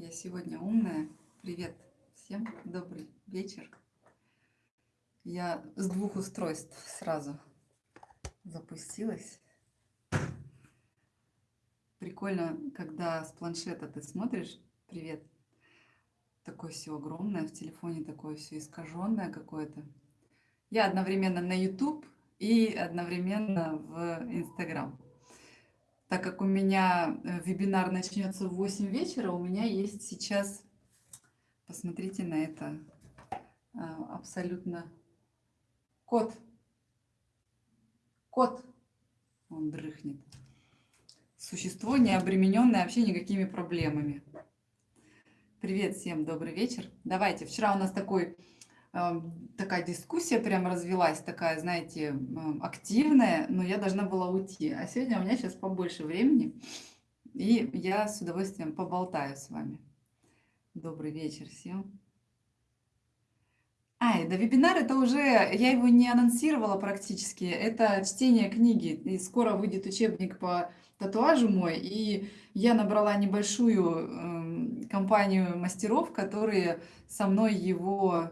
Я сегодня умная. Привет всем, добрый вечер. Я с двух устройств сразу запустилась. Прикольно, когда с планшета ты смотришь. Привет. Такое все огромное, в телефоне такое все искаженное какое-то. Я одновременно на YouTube и одновременно в Instagram. Так как у меня э, вебинар начнется в 8 вечера, у меня есть сейчас, посмотрите на это, а, абсолютно кот. Кот. Он дрыхнет. Существо, не обремененное вообще никакими проблемами. Привет всем, добрый вечер. Давайте, вчера у нас такой такая дискуссия прям развелась, такая, знаете, активная, но я должна была уйти. А сегодня у меня сейчас побольше времени, и я с удовольствием поболтаю с вами. Добрый вечер всем. А, да вебинар это уже, я его не анонсировала практически, это чтение книги, и скоро выйдет учебник по татуажу мой, и я набрала небольшую э, компанию мастеров, которые со мной его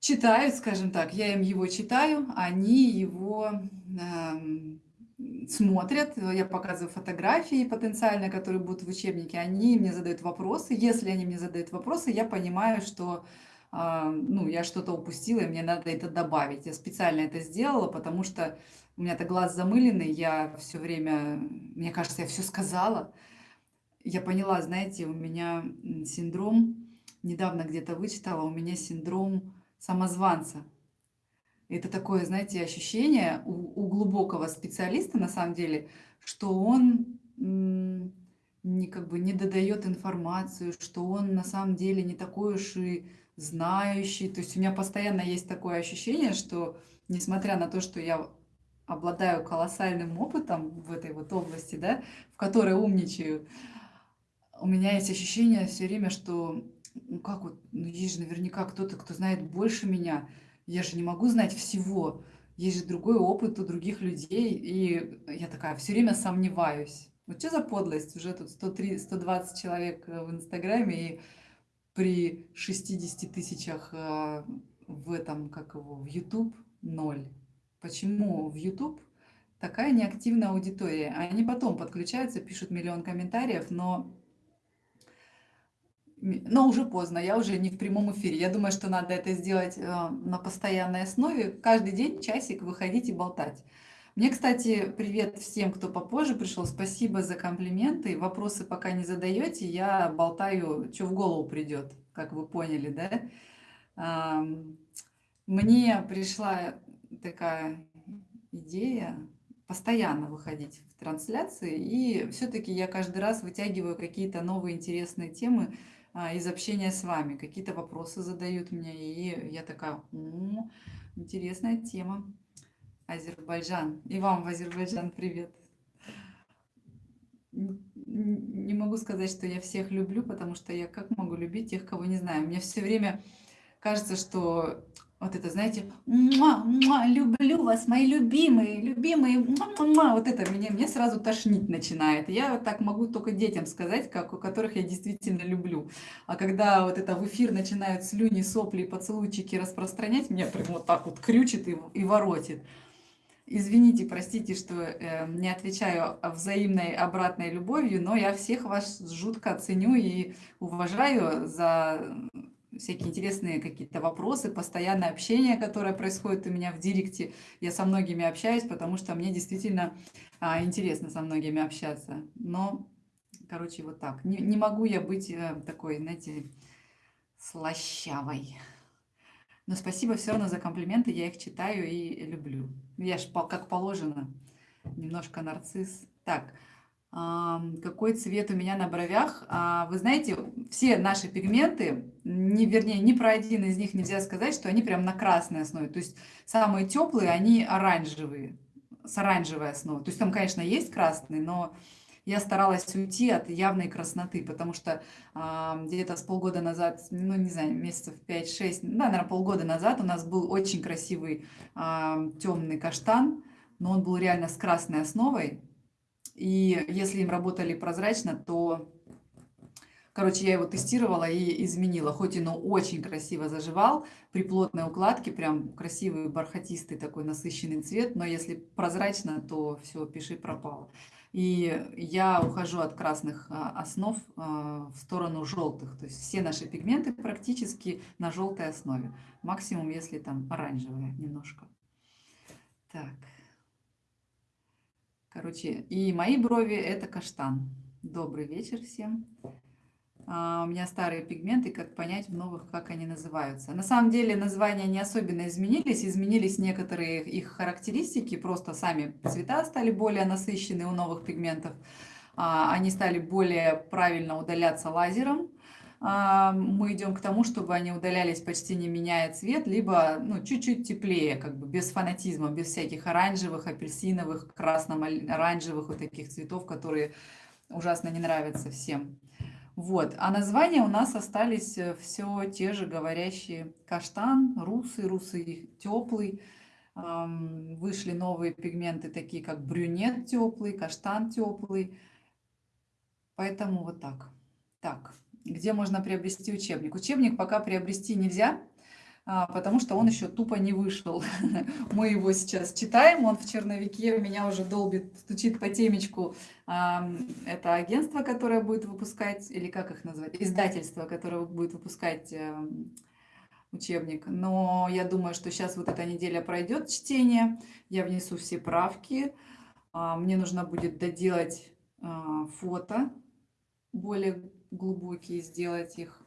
читают, скажем так, я им его читаю, они его э, смотрят, я показываю фотографии потенциально, которые будут в учебнике, они мне задают вопросы. Если они мне задают вопросы, я понимаю, что э, ну, я что-то упустила, и мне надо это добавить. Я специально это сделала, потому что у меня-то глаз замыленный, я все время, мне кажется, я все сказала. Я поняла, знаете, у меня синдром, недавно где-то вычитала, у меня синдром самозванца. Это такое, знаете, ощущение у, у глубокого специалиста, на самом деле, что он не, как бы не додает информацию, что он на самом деле не такой уж и знающий. То есть у меня постоянно есть такое ощущение, что несмотря на то, что я обладаю колоссальным опытом в этой вот области, да, в которой умничаю, у меня есть ощущение все время, что ну как вот, ну есть же наверняка кто-то, кто знает больше меня. Я же не могу знать всего. Есть же другой опыт у других людей. И я такая все время сомневаюсь. Вот что за подлость? Уже тут 103, 120 человек э, в Инстаграме, и при 60 тысячах э, в этом, как его, в YouTube ноль. Почему в YouTube такая неактивная аудитория? Они потом подключаются, пишут миллион комментариев, но но уже поздно, я уже не в прямом эфире. Я думаю, что надо это сделать э, на постоянной основе. Каждый день часик выходить и болтать. Мне, кстати, привет всем, кто попозже пришел. Спасибо за комплименты. Вопросы пока не задаете, я болтаю, что в голову придет, как вы поняли, да? Мне пришла такая идея постоянно выходить в трансляции, и все-таки я каждый раз вытягиваю какие-то новые интересные темы, из общения с вами. Какие-то вопросы задают мне, и я такая, О, интересная тема. Азербайджан. И вам в Азербайджан привет. Не могу сказать, что я всех люблю, потому что я как могу любить тех, кого не знаю. Мне все время кажется, что вот это, знаете, муа, муа, люблю вас, мои любимые, любимые, муа, муа, вот это меня, мне сразу тошнить начинает. Я вот так могу только детям сказать, как, у которых я действительно люблю. А когда вот это в эфир начинают слюни, сопли, поцелуйчики распространять, меня прям вот так вот крючит и, и воротит. Извините, простите, что э, не отвечаю взаимной обратной любовью, но я всех вас жутко ценю и уважаю за всякие интересные какие-то вопросы, постоянное общение, которое происходит у меня в директе. Я со многими общаюсь, потому что мне действительно а, интересно со многими общаться. Но, короче, вот так. Не, не могу я быть а, такой, знаете, слащавой. Но спасибо все равно за комплименты, я их читаю и люблю. Я ж как положено, немножко нарцисс. Так, какой цвет у меня на бровях. А, вы знаете, все наши пигменты, не, вернее, ни про один из них нельзя сказать, что они прям на красной основе. То есть самые теплые, они оранжевые, с оранжевой основой. То есть там, конечно, есть красный, но я старалась уйти от явной красноты, потому что где-то с полгода назад, ну, не знаю, месяцев 5-6, да, наверное, полгода назад у нас был очень красивый темный каштан, но он был реально с красной основой, и если им работали прозрачно, то Короче, я его тестировала и изменила. Хоть и, очень красиво заживал. При плотной укладке прям красивый бархатистый такой насыщенный цвет. Но если прозрачно, то все, пиши пропало. И я ухожу от красных а, основ а, в сторону желтых. То есть все наши пигменты практически на желтой основе. Максимум, если там оранжевая немножко. Так. Короче, и мои брови это каштан. Добрый вечер всем. А, у меня старые пигменты, как понять в новых, как они называются. На самом деле названия не особенно изменились, изменились некоторые их характеристики, просто сами цвета стали более насыщенные у новых пигментов, а, они стали более правильно удаляться лазером, мы идем к тому, чтобы они удалялись почти не меняя цвет, либо ну, чуть-чуть теплее, как бы без фанатизма, без всяких оранжевых, апельсиновых, красно-оранжевых вот таких цветов, которые ужасно не нравятся всем. Вот. А названия у нас остались э, все те же говорящие. Каштан, русый, русый теплый. Вышли новые пигменты, такие как брюнет теплый, каштан теплый. Поэтому вот так. Так, где можно приобрести учебник? Учебник пока приобрести нельзя, а, потому что он еще тупо не вышел. Мы его сейчас читаем, он в черновике, меня уже долбит, стучит по темечку. Это агентство, которое будет выпускать, или как их назвать, издательство, которое будет выпускать эм, учебник. Но я думаю, что сейчас вот эта неделя пройдет чтение, я внесу все правки, а, мне нужно будет доделать а, фото, более глубокие сделать их,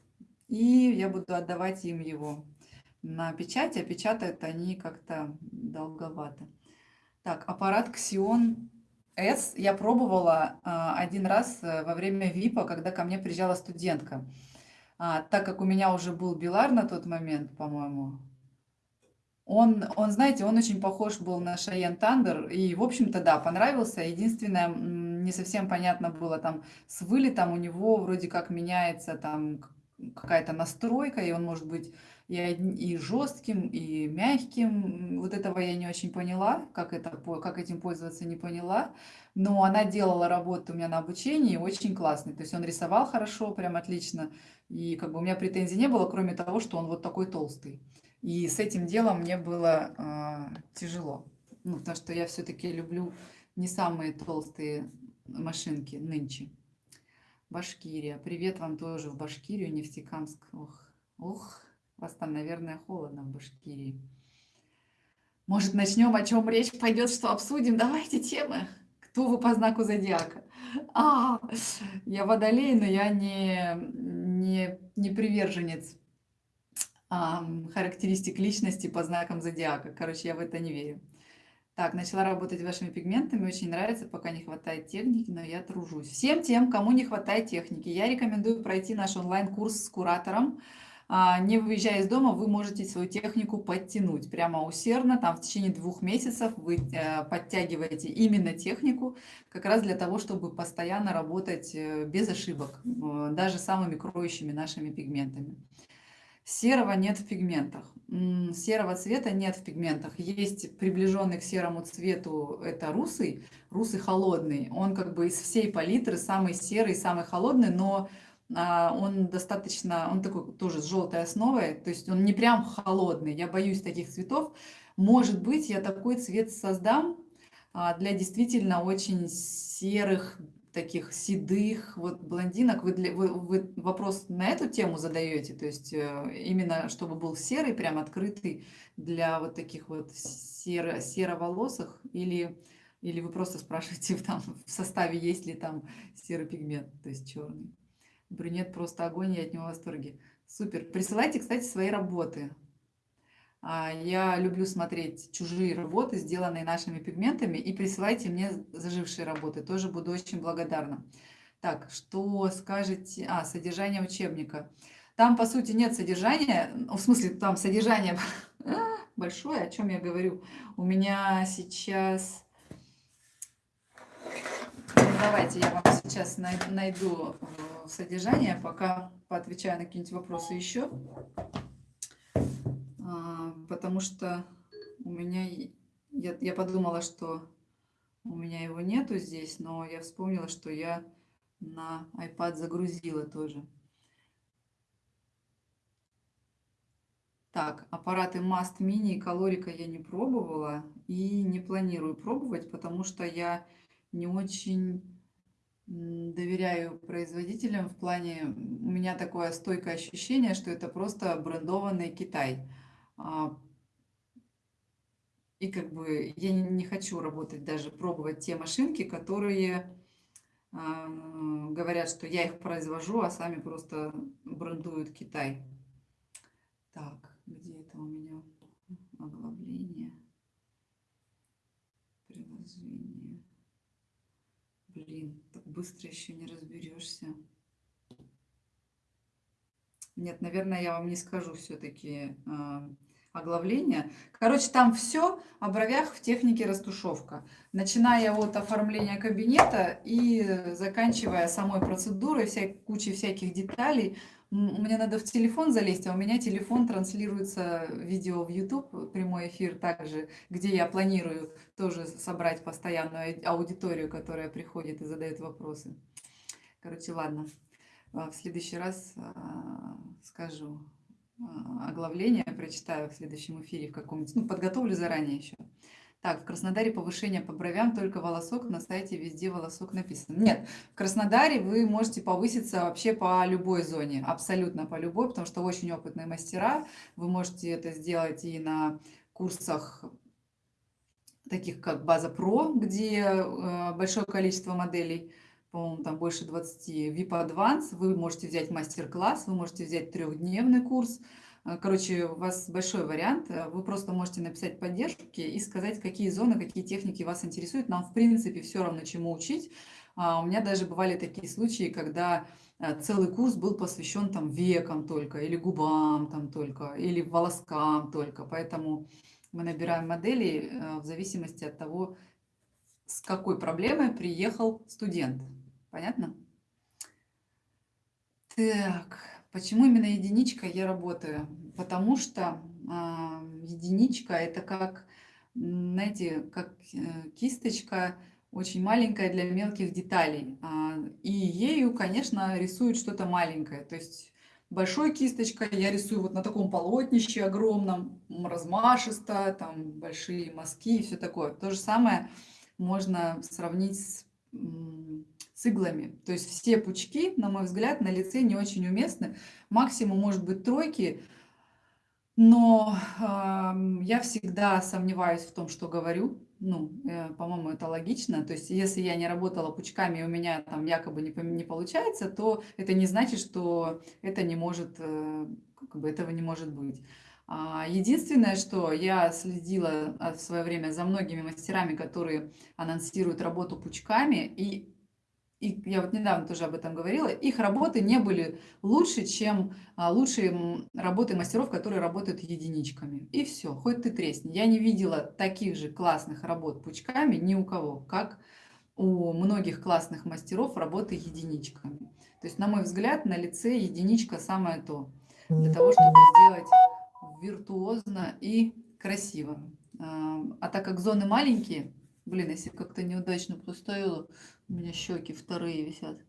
и я буду отдавать им его на печать, а печатают они как-то долговато. Так, аппарат Xeon S я пробовала а, один раз э, во время ВИПа, когда ко мне приезжала студентка. А, так как у меня уже был Билар на тот момент, по-моему, он, он, знаете, он очень похож был на Шайен Тандер, и, в общем-то, да, понравился. Единственное, не совсем понятно было там с вылетом, у него вроде как меняется там какая-то настройка, и он может быть и, и жестким, и мягким. Вот этого я не очень поняла, как, это, как этим пользоваться не поняла. Но она делала работу у меня на обучении очень классный. То есть он рисовал хорошо, прям отлично. И как бы у меня претензий не было, кроме того, что он вот такой толстый. И с этим делом мне было э, тяжело. Ну, потому что я все-таки люблю не самые толстые машинки нынче. Башкирия. Привет вам тоже в Башкирию, Нефтекамск. Ох, ох, вас там, наверное, холодно в Башкирии. Может, начнем, о чем речь пойдет, что обсудим? Давайте темы. Кто вы по знаку зодиака? А, я водолей, но я не, не, не приверженец а, характеристик личности по знакам зодиака. Короче, я в это не верю. Так, начала работать вашими пигментами, очень нравится, пока не хватает техники, но я тружусь. Всем тем, кому не хватает техники, я рекомендую пройти наш онлайн-курс с куратором. А, не выезжая из дома, вы можете свою технику подтянуть прямо усердно. Там в течение двух месяцев вы э, подтягиваете именно технику, как раз для того, чтобы постоянно работать э, без ошибок, э, даже самыми кроющими нашими пигментами. Серого нет в пигментах. Серого цвета нет в пигментах. Есть приближенный к серому цвету, это русый, русый холодный. Он как бы из всей палитры самый серый, самый холодный, но а, он достаточно, он такой тоже с желтой основой, то есть он не прям холодный. Я боюсь таких цветов. Может быть, я такой цвет создам а, для действительно очень серых, таких седых вот блондинок. Вы, для, вы, вы вопрос на эту тему задаете, то есть э, именно чтобы был серый, прям открытый для вот таких вот серо, сероволосых или, или вы просто спрашиваете там, в составе есть ли там серый пигмент, то есть черный. Брюнет просто огонь, я от него в восторге. Супер. Присылайте, кстати, свои работы. А, я люблю смотреть чужие работы, сделанные нашими пигментами, и присылайте мне зажившие работы. Тоже буду очень благодарна. Так, что скажете? А, содержание учебника. Там, по сути, нет содержания, в смысле, там содержание большое, о чем я говорю. У меня сейчас... Ну, давайте я вам сейчас найду э, содержание, пока поотвечаю на какие-нибудь вопросы еще потому что у меня, я, я подумала, что у меня его нету здесь, но я вспомнила, что я на iPad загрузила тоже. Так, аппараты Mast Mini и Калорика я не пробовала и не планирую пробовать, потому что я не очень доверяю производителям в плане, у меня такое стойкое ощущение, что это просто брендованный Китай. А, и как бы я не хочу работать, даже пробовать те машинки, которые а, говорят, что я их произвожу, а сами просто брендуют Китай. Так. Где это у меня оглавление? Приложение. Блин, так быстро еще не разберешься. Нет, наверное, я вам не скажу все-таки э, оглавление. Короче, там все о бровях в технике растушевка. Начиная от оформления кабинета и заканчивая самой процедурой, вся, кучей всяких деталей, мне надо в телефон залезть, а у меня телефон транслируется видео в YouTube, прямой эфир также, где я планирую тоже собрать постоянную аудиторию, которая приходит и задает вопросы. Короче, ладно. А, в следующий раз а, скажу оглавление, прочитаю в следующем эфире в каком-нибудь, ну, подготовлю заранее еще. Так, в Краснодаре повышение по бровям, только волосок, на сайте везде волосок написано. Нет, в Краснодаре вы можете повыситься вообще по любой зоне, абсолютно по любой, потому что очень опытные мастера. Вы можете это сделать и на курсах таких как База Про, где э, большое количество моделей, по-моему, там больше 20, VIP Advance, вы можете взять мастер-класс, вы можете взять трехдневный курс, а, короче, у вас большой вариант. Э, вы просто можете написать поддержки и сказать, какие зоны, какие техники вас интересуют. Нам, в принципе, все равно, чему учить. А, у меня даже бывали такие случаи, когда э, целый курс был посвящен там векам только, или губам там только, или волоскам только. Поэтому мы набираем модели э, в зависимости от того, с какой проблемой приехал студент. Понятно? Так. Почему именно единичка я работаю? Потому что а, единичка это как, знаете, как э, кисточка очень маленькая для мелких деталей. А, и ею, конечно, рисуют что-то маленькое. То есть большой кисточкой я рисую вот на таком полотнище огромном, размашисто, там большие мазки и все такое. То же самое можно сравнить с с иглами. То есть все пучки, на мой взгляд, на лице не очень уместны. Максимум может быть тройки, но э, я всегда сомневаюсь в том, что говорю. Ну, э, по-моему, это логично. То есть, если я не работала пучками, и у меня там якобы не, не получается, то это не значит, что это не может, э, как бы этого не может быть. А, единственное, что я следила в свое время за многими мастерами, которые анонсируют работу пучками, и и я вот недавно тоже об этом говорила, их работы не были лучше, чем а, лучшие работы мастеров, которые работают единичками. И все, хоть ты тресни. Я не видела таких же классных работ пучками ни у кого, как у многих классных мастеров работы единичками. То есть, на мой взгляд, на лице единичка самое то, для того, чтобы сделать виртуозно и красиво. А, а так как зоны маленькие, блин, если как-то неудачно поставила, у меня щеки вторые висят.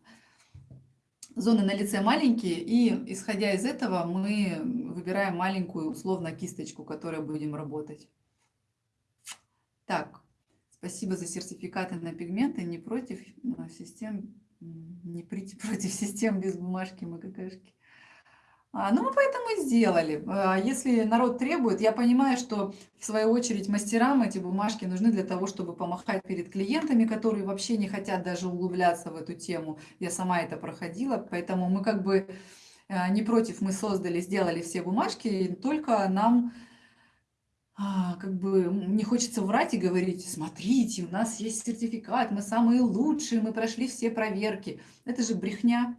Зоны на лице маленькие, и исходя из этого мы выбираем маленькую условно кисточку, которой будем работать. Так, спасибо за сертификаты на пигменты, не против систем, не против систем без бумажки мы какашки. А, ну, мы поэтому и сделали. А, если народ требует, я понимаю, что в свою очередь мастерам эти бумажки нужны для того, чтобы помахать перед клиентами, которые вообще не хотят даже углубляться в эту тему. Я сама это проходила, поэтому мы как бы а, не против, мы создали, сделали все бумажки, только нам как бы не хочется врать и говорить, смотрите, у нас есть сертификат, мы самые лучшие, мы прошли все проверки. Это же брехня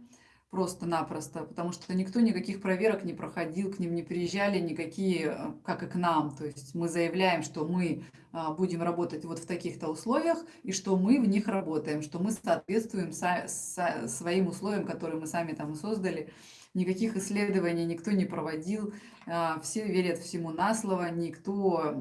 просто-напросто, потому что никто никаких проверок не проходил, к ним не приезжали никакие, э, как и к нам. То есть мы заявляем, что мы а, будем работать вот в таких-то условиях, и что мы в них работаем, что мы соответствуем своим условиям, которые мы сами там создали. Никаких исследований никто не проводил, а, все верят всему на слово, никто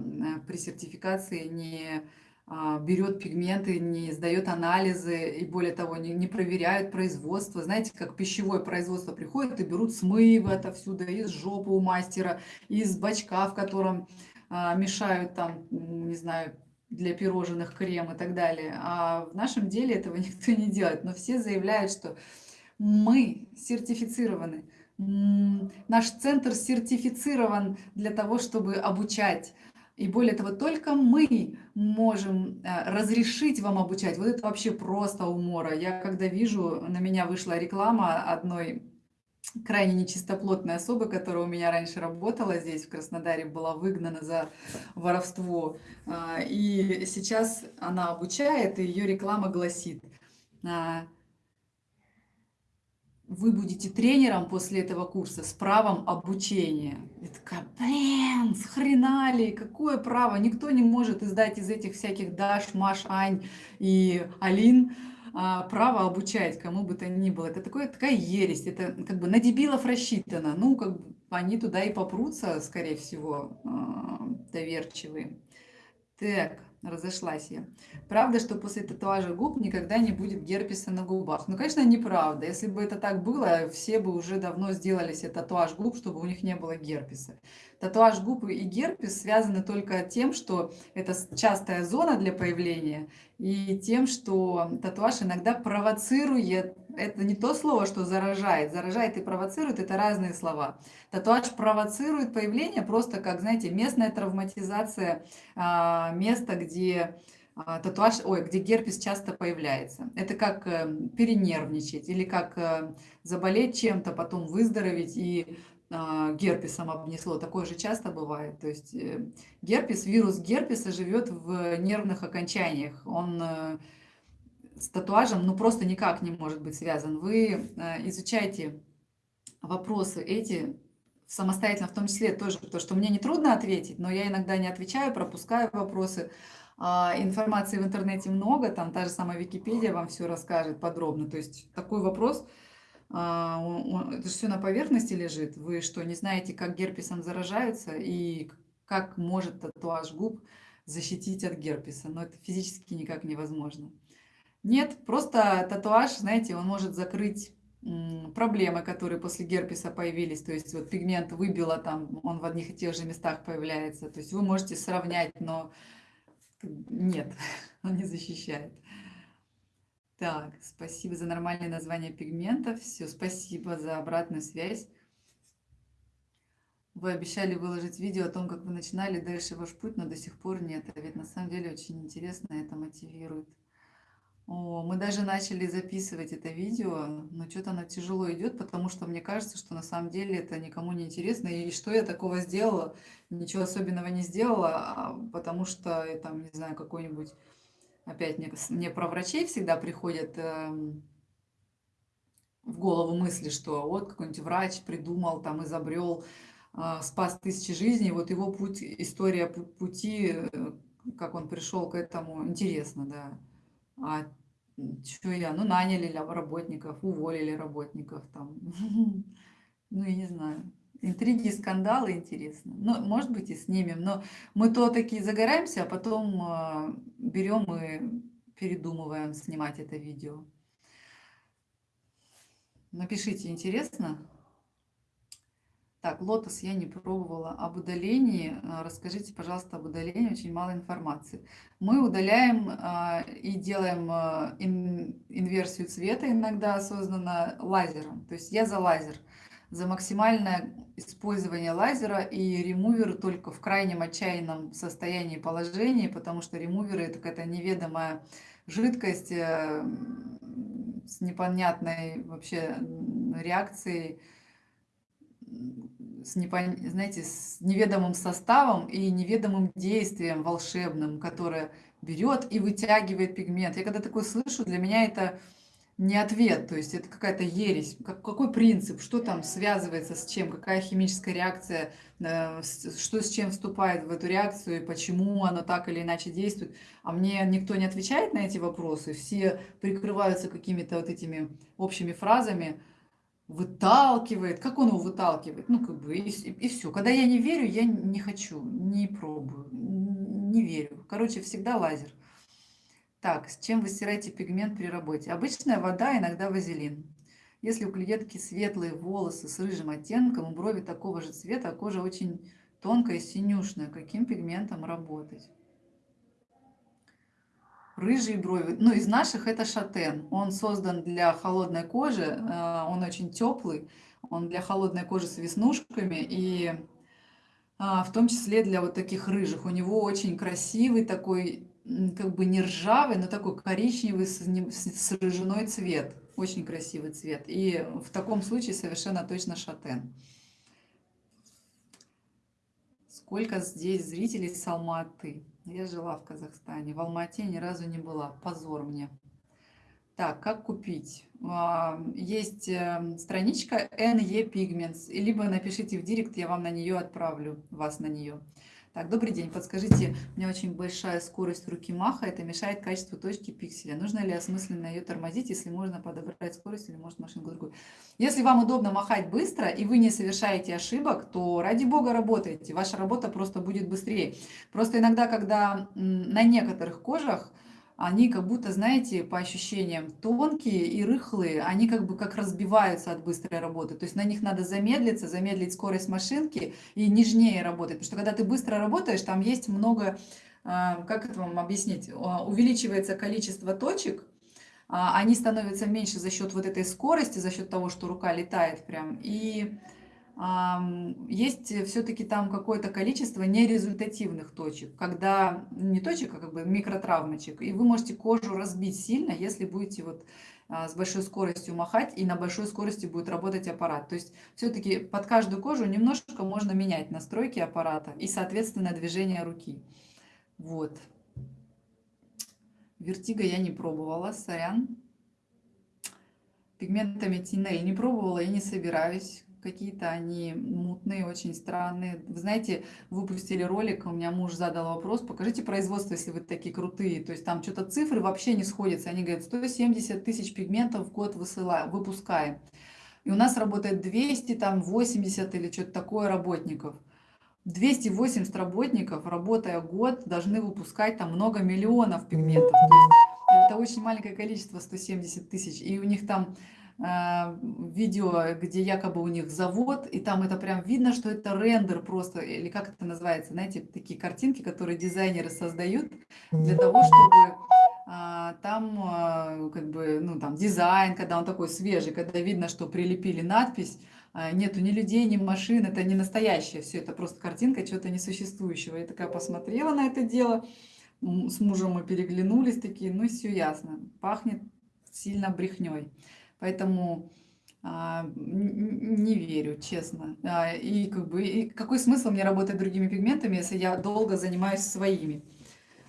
при сертификации не берет пигменты, не сдает анализы и более того, не, не проверяют производство. Знаете, как пищевое производство приходит и берут смывы отовсюду из жопы у мастера, из бачка, в котором а, мешают там, не знаю, для пирожных крем и так далее. А в нашем деле этого никто не делает. Но все заявляют, что мы сертифицированы. Наш центр сертифицирован для того, чтобы обучать и более того, только мы можем э, разрешить вам обучать. Вот это вообще просто умора. Я когда вижу, на меня вышла реклама одной крайне нечистоплотной особы, которая у меня раньше работала здесь, в Краснодаре, была выгнана за воровство. А, и сейчас она обучает, и ее реклама гласит, а, вы будете тренером после этого курса с правом обучения. Я такая, блин, с хрена ли, какое право? Никто не может издать из этих всяких Даш, Маш, Ань и Алин а, право обучать кому бы то ни было. Это такое, такая ересь, это как бы на дебилов рассчитано. Ну, как бы они туда и попрутся, скорее всего, а, доверчивые. Так, разошлась я. Правда, что после татуажа губ никогда не будет герпеса на губах? Ну, конечно, неправда. Если бы это так было, все бы уже давно сделали себе татуаж губ, чтобы у них не было герпеса. Татуаж губ и герпес связаны только тем, что это частая зона для появления, и тем, что татуаж иногда провоцирует, это не то слово, что заражает, заражает и провоцирует, это разные слова. Татуаж провоцирует появление просто как, знаете, местная травматизация а, места, где а, татуаж, ой, где герпес часто появляется. Это как э, перенервничать или как э, заболеть чем-то, потом выздороветь и а, герпесом обнесло. Такое же часто бывает. То есть э, герпес, вирус герпеса живет в нервных окончаниях. Он с татуажем ну просто никак не может быть связан. Вы э, изучаете вопросы эти самостоятельно, в том числе тоже, то, что мне нетрудно ответить, но я иногда не отвечаю, пропускаю вопросы. А информации в интернете много, там та же самая Википедия вам все расскажет подробно. То есть такой вопрос – а, это же все на поверхности лежит. Вы что, не знаете, как герпесом заражаются и как может татуаж губ защитить от герпеса? Но это физически никак невозможно. Нет, просто татуаж, знаете, он может закрыть проблемы, которые после герпеса появились, то есть вот пигмент выбило там, он в одних и тех же местах появляется, то есть вы можете сравнять, но нет, он не защищает. Так, спасибо за нормальное название пигментов. Все, спасибо за обратную связь. Вы обещали выложить видео о том, как вы начинали дальше ваш путь, но до сих пор нет. А ведь на самом деле очень интересно, это мотивирует. О, мы даже начали записывать это видео, но что-то оно тяжело идет, потому что мне кажется, что на самом деле это никому не интересно. И что я такого сделала? Ничего особенного не сделала, а потому что, там, не знаю, какой-нибудь опять мне, мне про врачей всегда приходят э, в голову мысли, что вот какой-нибудь врач придумал, там изобрел, э, спас тысячи жизней, вот его путь, история пути, э, как он пришел к этому, интересно, да. А что я, ну наняли работников, уволили работников там, ну я не знаю. Интриги, скандалы интересно. Ну, может быть, и снимем. Но мы то такие загораемся, а потом э, берем и передумываем снимать это видео. Напишите, интересно? Так, лотос я не пробовала. Об удалении. А, расскажите, пожалуйста, об удалении. Очень мало информации. Мы удаляем э, и делаем ин, инверсию цвета иногда осознанно лазером. То есть я за лазер за максимальное использование лазера и ремувер только в крайнем отчаянном состоянии положения, потому что ремуверы это какая-то неведомая жидкость э, с непонятной вообще реакцией, с, непон... знаете, с неведомым составом и неведомым действием волшебным, которое берет и вытягивает пигмент. Я когда такое слышу, для меня это не ответ, то есть это какая-то ересь. Как, какой принцип, что там связывается с чем, какая химическая реакция, э, что с чем вступает в эту реакцию, и почему она так или иначе действует. А мне никто не отвечает на эти вопросы, все прикрываются какими-то вот этими общими фразами, выталкивает. Как он его выталкивает? Ну, как бы, и, и, все. Когда я не верю, я не хочу, не пробую, не верю. Короче, всегда лазер. Так, с чем вы стираете пигмент при работе? Обычная вода, иногда вазелин. Если у клиентки светлые волосы с рыжим оттенком, брови такого же цвета, а кожа очень тонкая синюшная, каким пигментом работать? Рыжие брови. Ну, из наших это шатен. Он создан для холодной кожи, э, он очень теплый, он для холодной кожи с веснушками и а, в том числе для вот таких рыжих. У него очень красивый такой, как бы не ржавый, но такой коричневый с рыжиной цвет. Очень красивый цвет. И в таком случае совершенно точно шатен. Сколько здесь зрителей с Алматы? Я жила в Казахстане. В Алмате ни разу не была. Позор мне. Так, как купить? А, есть эм, страничка NE Pigments, либо напишите в директ, я вам на нее отправлю, вас на нее. Так, добрый день, подскажите, у меня очень большая скорость руки маха, это мешает качеству точки пикселя. Нужно ли осмысленно ее тормозить, если можно подобрать скорость или может машинку другую? Если вам удобно махать быстро и вы не совершаете ошибок, то ради бога работайте, ваша работа просто будет быстрее. Просто иногда, когда на некоторых кожах они как будто, знаете, по ощущениям тонкие и рыхлые, они как бы как разбиваются от быстрой работы. То есть на них надо замедлиться, замедлить скорость машинки и нежнее работать. Потому что когда ты быстро работаешь, там есть много, а, как это вам объяснить, а, увеличивается количество точек, а, они становятся меньше за счет вот этой скорости, за счет того, что рука летает прям. И есть все-таки там какое-то количество нерезультативных точек, когда не точек, а как бы микротравмочек, и вы можете кожу разбить сильно, если будете вот а, с большой скоростью махать, и на большой скорости будет работать аппарат. То есть все-таки под каждую кожу немножко можно менять настройки аппарата и, соответственно, движение руки. Вот. Вертига я не пробовала, сорян. Пигментами теней не пробовала и не собираюсь какие-то они мутные, очень странные. Вы знаете, выпустили ролик, у меня муж задал вопрос, покажите производство, если вы такие крутые. То есть там что-то цифры вообще не сходятся. Они говорят, 170 тысяч пигментов в год высылаем, выпускаем. И у нас работает 200, там 80 или что-то такое работников. 280 работников, работая год, должны выпускать там много миллионов пигментов. Это очень маленькое количество, 170 тысяч. И у них там видео, где якобы у них завод, и там это прям видно, что это рендер просто, или как это называется, знаете, такие картинки, которые дизайнеры создают для того, чтобы а, там а, как бы, ну там дизайн, когда он такой свежий, когда видно, что прилепили надпись, а, нету ни людей, ни машин, это не настоящее, все это просто картинка чего-то несуществующего. Я такая посмотрела на это дело, с мужем мы переглянулись такие, ну все ясно, пахнет сильно брехней. Поэтому а, не верю, честно. А, и, как бы, и какой смысл мне работать другими пигментами, если я долго занимаюсь своими?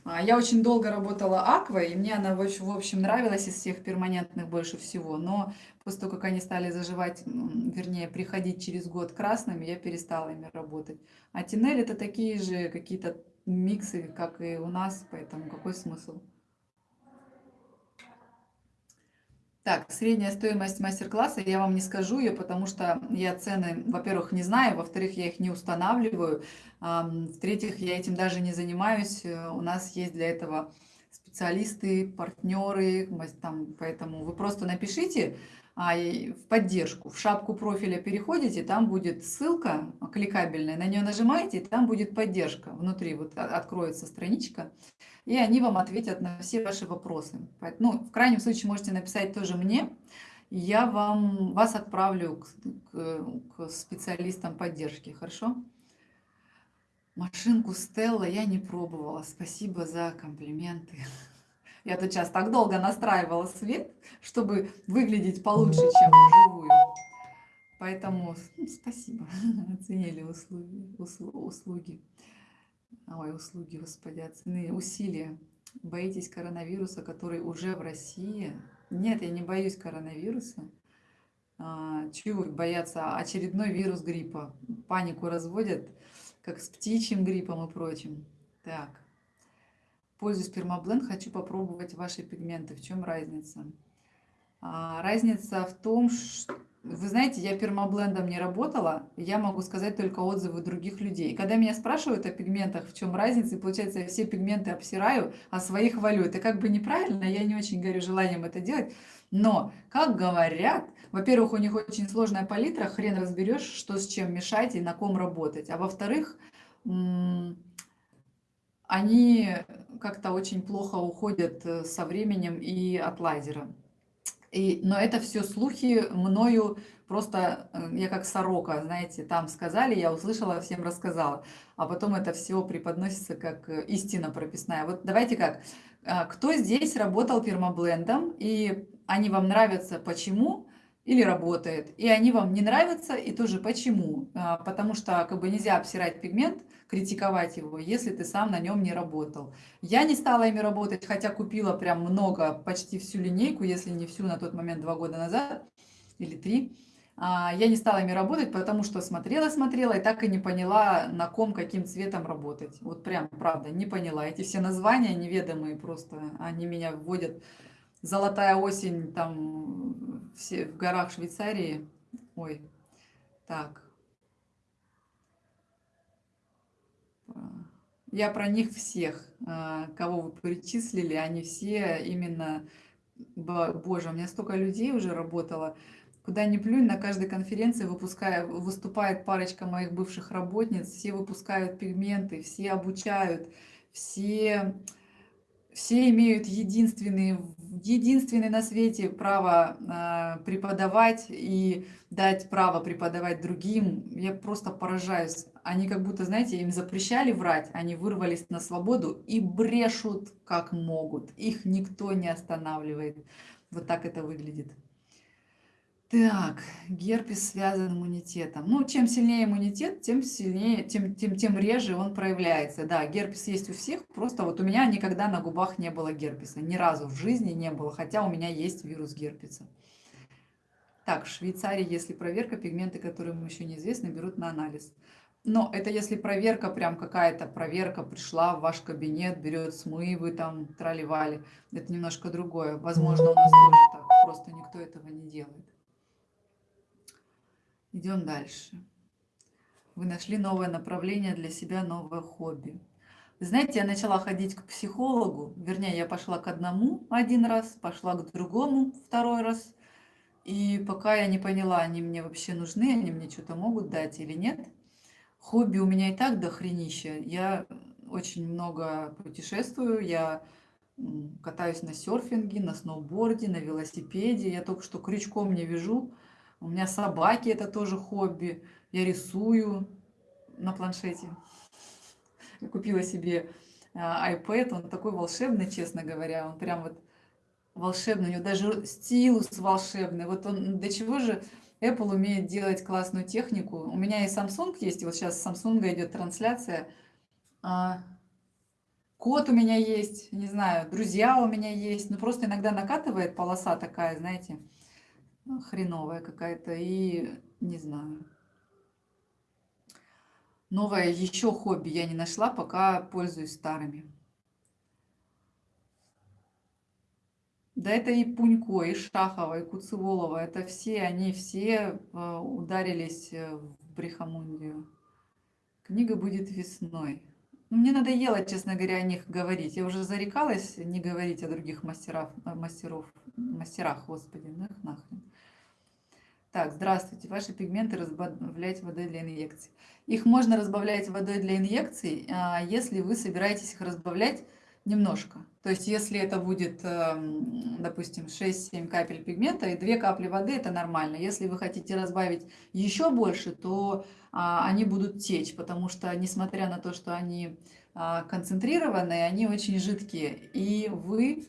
А, я очень долго работала аквой, и мне она, в общем, нравилась из всех перманентных больше всего. Но после того, как они стали заживать, вернее, приходить через год красными, я перестала ими работать. А тинель это такие же какие-то миксы, как и у нас, поэтому какой смысл? Так, средняя стоимость мастер-класса, я вам не скажу ее, потому что я цены, во-первых, не знаю, во-вторых, я их не устанавливаю, в-третьих, я этим даже не занимаюсь, э, у нас есть для этого специалисты, партнеры, там, поэтому вы просто напишите, а, в поддержку. В шапку профиля переходите, там будет ссылка кликабельная, на нее нажимаете, там будет поддержка. Внутри вот откроется страничка, и они вам ответят на все ваши вопросы. Ну, в крайнем случае можете написать тоже мне, я вам, вас отправлю к, к, к специалистам поддержки, хорошо? Машинку Стелла я не пробовала, спасибо за комплименты. Я тут сейчас так долго настраивала свет, чтобы выглядеть получше, чем вживую. Поэтому ну, спасибо, оценили услуги, услуги. Ой, услуги, господи, оценили усилия. Боитесь коронавируса, который уже в России? Нет, я не боюсь коронавируса. А, чего бояться? Очередной вирус гриппа. Панику разводят, как с птичьим гриппом и прочим. Так. Пользуюсь пермабленд, хочу попробовать ваши пигменты. В чем разница? А, разница в том, что Вы знаете, я пермаблендом не работала, я могу сказать только отзывы других людей. Когда меня спрашивают о пигментах, в чем разница, и получается, я все пигменты обсираю, а свои хвалю. Это как бы неправильно, я не очень горю желанием это делать. Но, как говорят, во-первых, у них очень сложная палитра, хрен разберешь, что с чем мешать и на ком работать. А во-вторых, они как-то очень плохо уходят э, со временем и от лазера. И, но это все слухи мною просто, э, я как сорока, знаете, там сказали, я услышала, всем рассказала. А потом это все преподносится как э, истина прописная. Вот давайте как, а, кто здесь работал пермаблендом, и они вам нравятся, почему? или работает, и они вам не нравятся, и тоже почему. А, потому что как бы нельзя обсирать пигмент, критиковать его, если ты сам на нем не работал. Я не стала ими работать, хотя купила прям много, почти всю линейку, если не всю на тот момент два года назад или три. А, я не стала ими работать, потому что смотрела-смотрела и так и не поняла, на ком, каким цветом работать. Вот прям, правда, не поняла. Эти все названия неведомые просто, они меня вводят Золотая осень там все, в горах Швейцарии. Ой, так. Я про них всех, а, кого вы перечислили, они все именно... Боже, у меня столько людей уже работало. Куда ни плюнь, на каждой конференции выпуская, выступает парочка моих бывших работниц, все выпускают пигменты, все обучают, все все имеют единственный, единственный на свете право э, преподавать и дать право преподавать другим. Я просто поражаюсь. Они как будто, знаете, им запрещали врать, они вырвались на свободу и брешут как могут. Их никто не останавливает. Вот так это выглядит. Так, герпес связан иммунитетом. Ну, чем сильнее иммунитет, тем сильнее, тем, тем, тем реже он проявляется. Да, герпес есть у всех, просто вот у меня никогда на губах не было герпеса. Ни разу в жизни не было, хотя у меня есть вирус герпеса. Так, в Швейцарии, если проверка, пигменты, которые ему еще неизвестны, берут на анализ. Но это если проверка, прям какая-то проверка пришла в ваш кабинет, берет смывы, там, траливали. Это немножко другое. Возможно, у нас тоже так, просто никто этого не делает. Идем дальше. Вы нашли новое направление для себя, новое хобби. Вы знаете, я начала ходить к психологу, вернее, я пошла к одному один раз, пошла к другому второй раз. И пока я не поняла, они мне вообще нужны, они мне что-то могут дать или нет. Хобби у меня и так до хренища. Я очень много путешествую, я катаюсь на серфинге, на сноуборде, на велосипеде. Я только что крючком не вяжу. У меня собаки, это тоже хобби. Я рисую на планшете. Я купила себе а, iPad, он такой волшебный, честно говоря. Он прям вот волшебный, у него даже стилус волшебный. Вот он, до чего же Apple умеет делать классную технику. У меня и Samsung есть, вот сейчас с Samsung идет трансляция. А, кот у меня есть, не знаю, друзья у меня есть. Ну, просто иногда накатывает полоса такая, знаете, ну, хреновая какая-то, и не знаю. Новое еще хобби я не нашла, пока пользуюсь старыми. Да это и Пунько, и Шахова, и Куцеволова, это все, они все э, ударились э, в брехомундию. Книга будет весной. Ну, мне надоело, честно говоря, о них говорить. Я уже зарекалась не говорить о других мастерах, мастеров, мастерах, господи, ну их нахрен. Так, здравствуйте. Ваши пигменты разбавлять водой для инъекций. Их можно разбавлять водой для инъекций, а, если вы собираетесь их разбавлять немножко. То есть, если это будет, эм, допустим, 6-7 капель пигмента и 2 капли воды, это нормально. Если вы хотите разбавить еще больше, то а, они будут течь, потому что, несмотря на то, что они а, концентрированные, они очень жидкие. И вы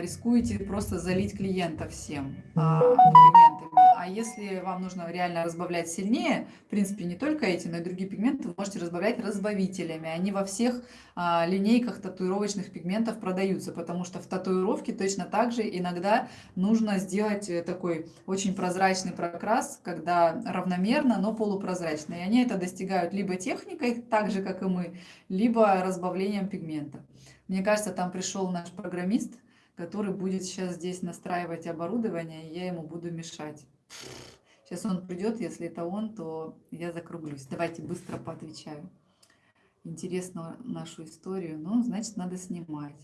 рискуете просто залить клиента всем а, пигментами. А если вам нужно реально разбавлять сильнее, в принципе, не только эти, но и другие пигменты, вы можете разбавлять разбавителями. Они во всех а, линейках татуировочных пигментов продаются, потому что в татуировке точно так же иногда нужно сделать э, такой очень прозрачный прокрас, когда равномерно, но полупрозрачно. И они это достигают либо техникой, так же, как и мы, либо разбавлением пигмента. Мне кажется, там пришел наш программист, который будет сейчас здесь настраивать оборудование, и я ему буду мешать. Сейчас он придет, если это он, то я закруглюсь. Давайте быстро поотвечаю. Интересно нашу историю. Ну, значит, надо снимать.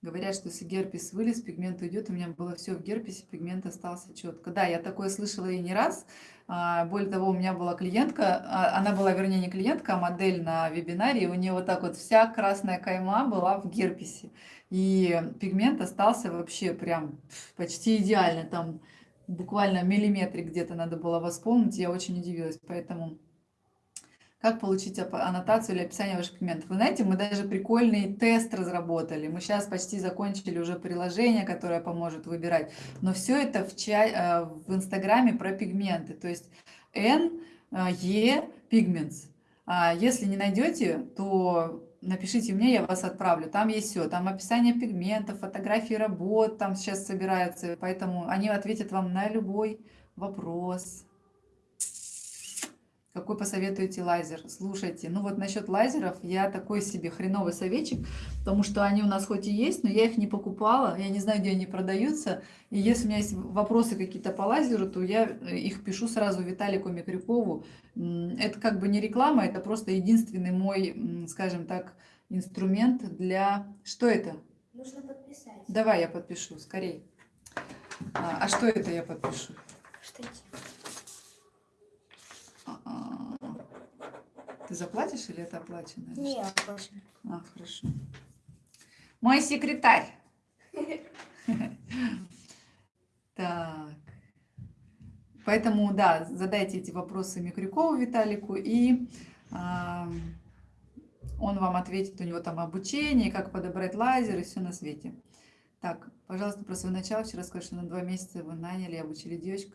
Говорят, что если герпес вылез, пигмент уйдет. У меня было все в герпесе, пигмент остался четко. Да, я такое слышала и не раз. А, более того, у меня была клиентка, а, она была, вернее, не клиентка, а модель на вебинаре, и у нее вот так вот вся красная кайма была в герпесе. И пигмент остался вообще прям почти идеально, там буквально миллиметрик где-то надо было восполнить, я очень удивилась, поэтому как получить аннотацию или описание ваших пигментов. Вы знаете, мы даже прикольный тест разработали. Мы сейчас почти закончили уже приложение, которое поможет выбирать. Но все это в, чай, э, в Инстаграме про пигменты. То есть N, E, Pigments. Если не найдете, то напишите мне, я вас отправлю. Там есть все. Там описание пигментов, фотографии работ там сейчас собираются. Поэтому они ответят вам на любой вопрос. Какой посоветуете лазер? Слушайте, ну вот насчет лазеров я такой себе хреновый советчик, потому что они у нас хоть и есть, но я их не покупала, я не знаю, где они продаются. И если у меня есть вопросы какие-то по лазеру, то я э, их пишу сразу Виталику Микрюкову. Это как бы не реклама, это просто единственный мой, скажем так, инструмент для... Что это? Нужно подписать. Давай я подпишу, скорей. А, а что это я подпишу? Штатив. Ты заплатишь или это оплачено? Не, оплачено. А, хорошо. Мой секретарь. Так. Поэтому, да, задайте эти вопросы Микрюкову Виталику, и а, он вам ответит, у него там обучение, как подобрать лазер и все на свете. Так, пожалуйста, про свое начало. Вчера сказали, что на два месяца вы наняли, обучили девочку.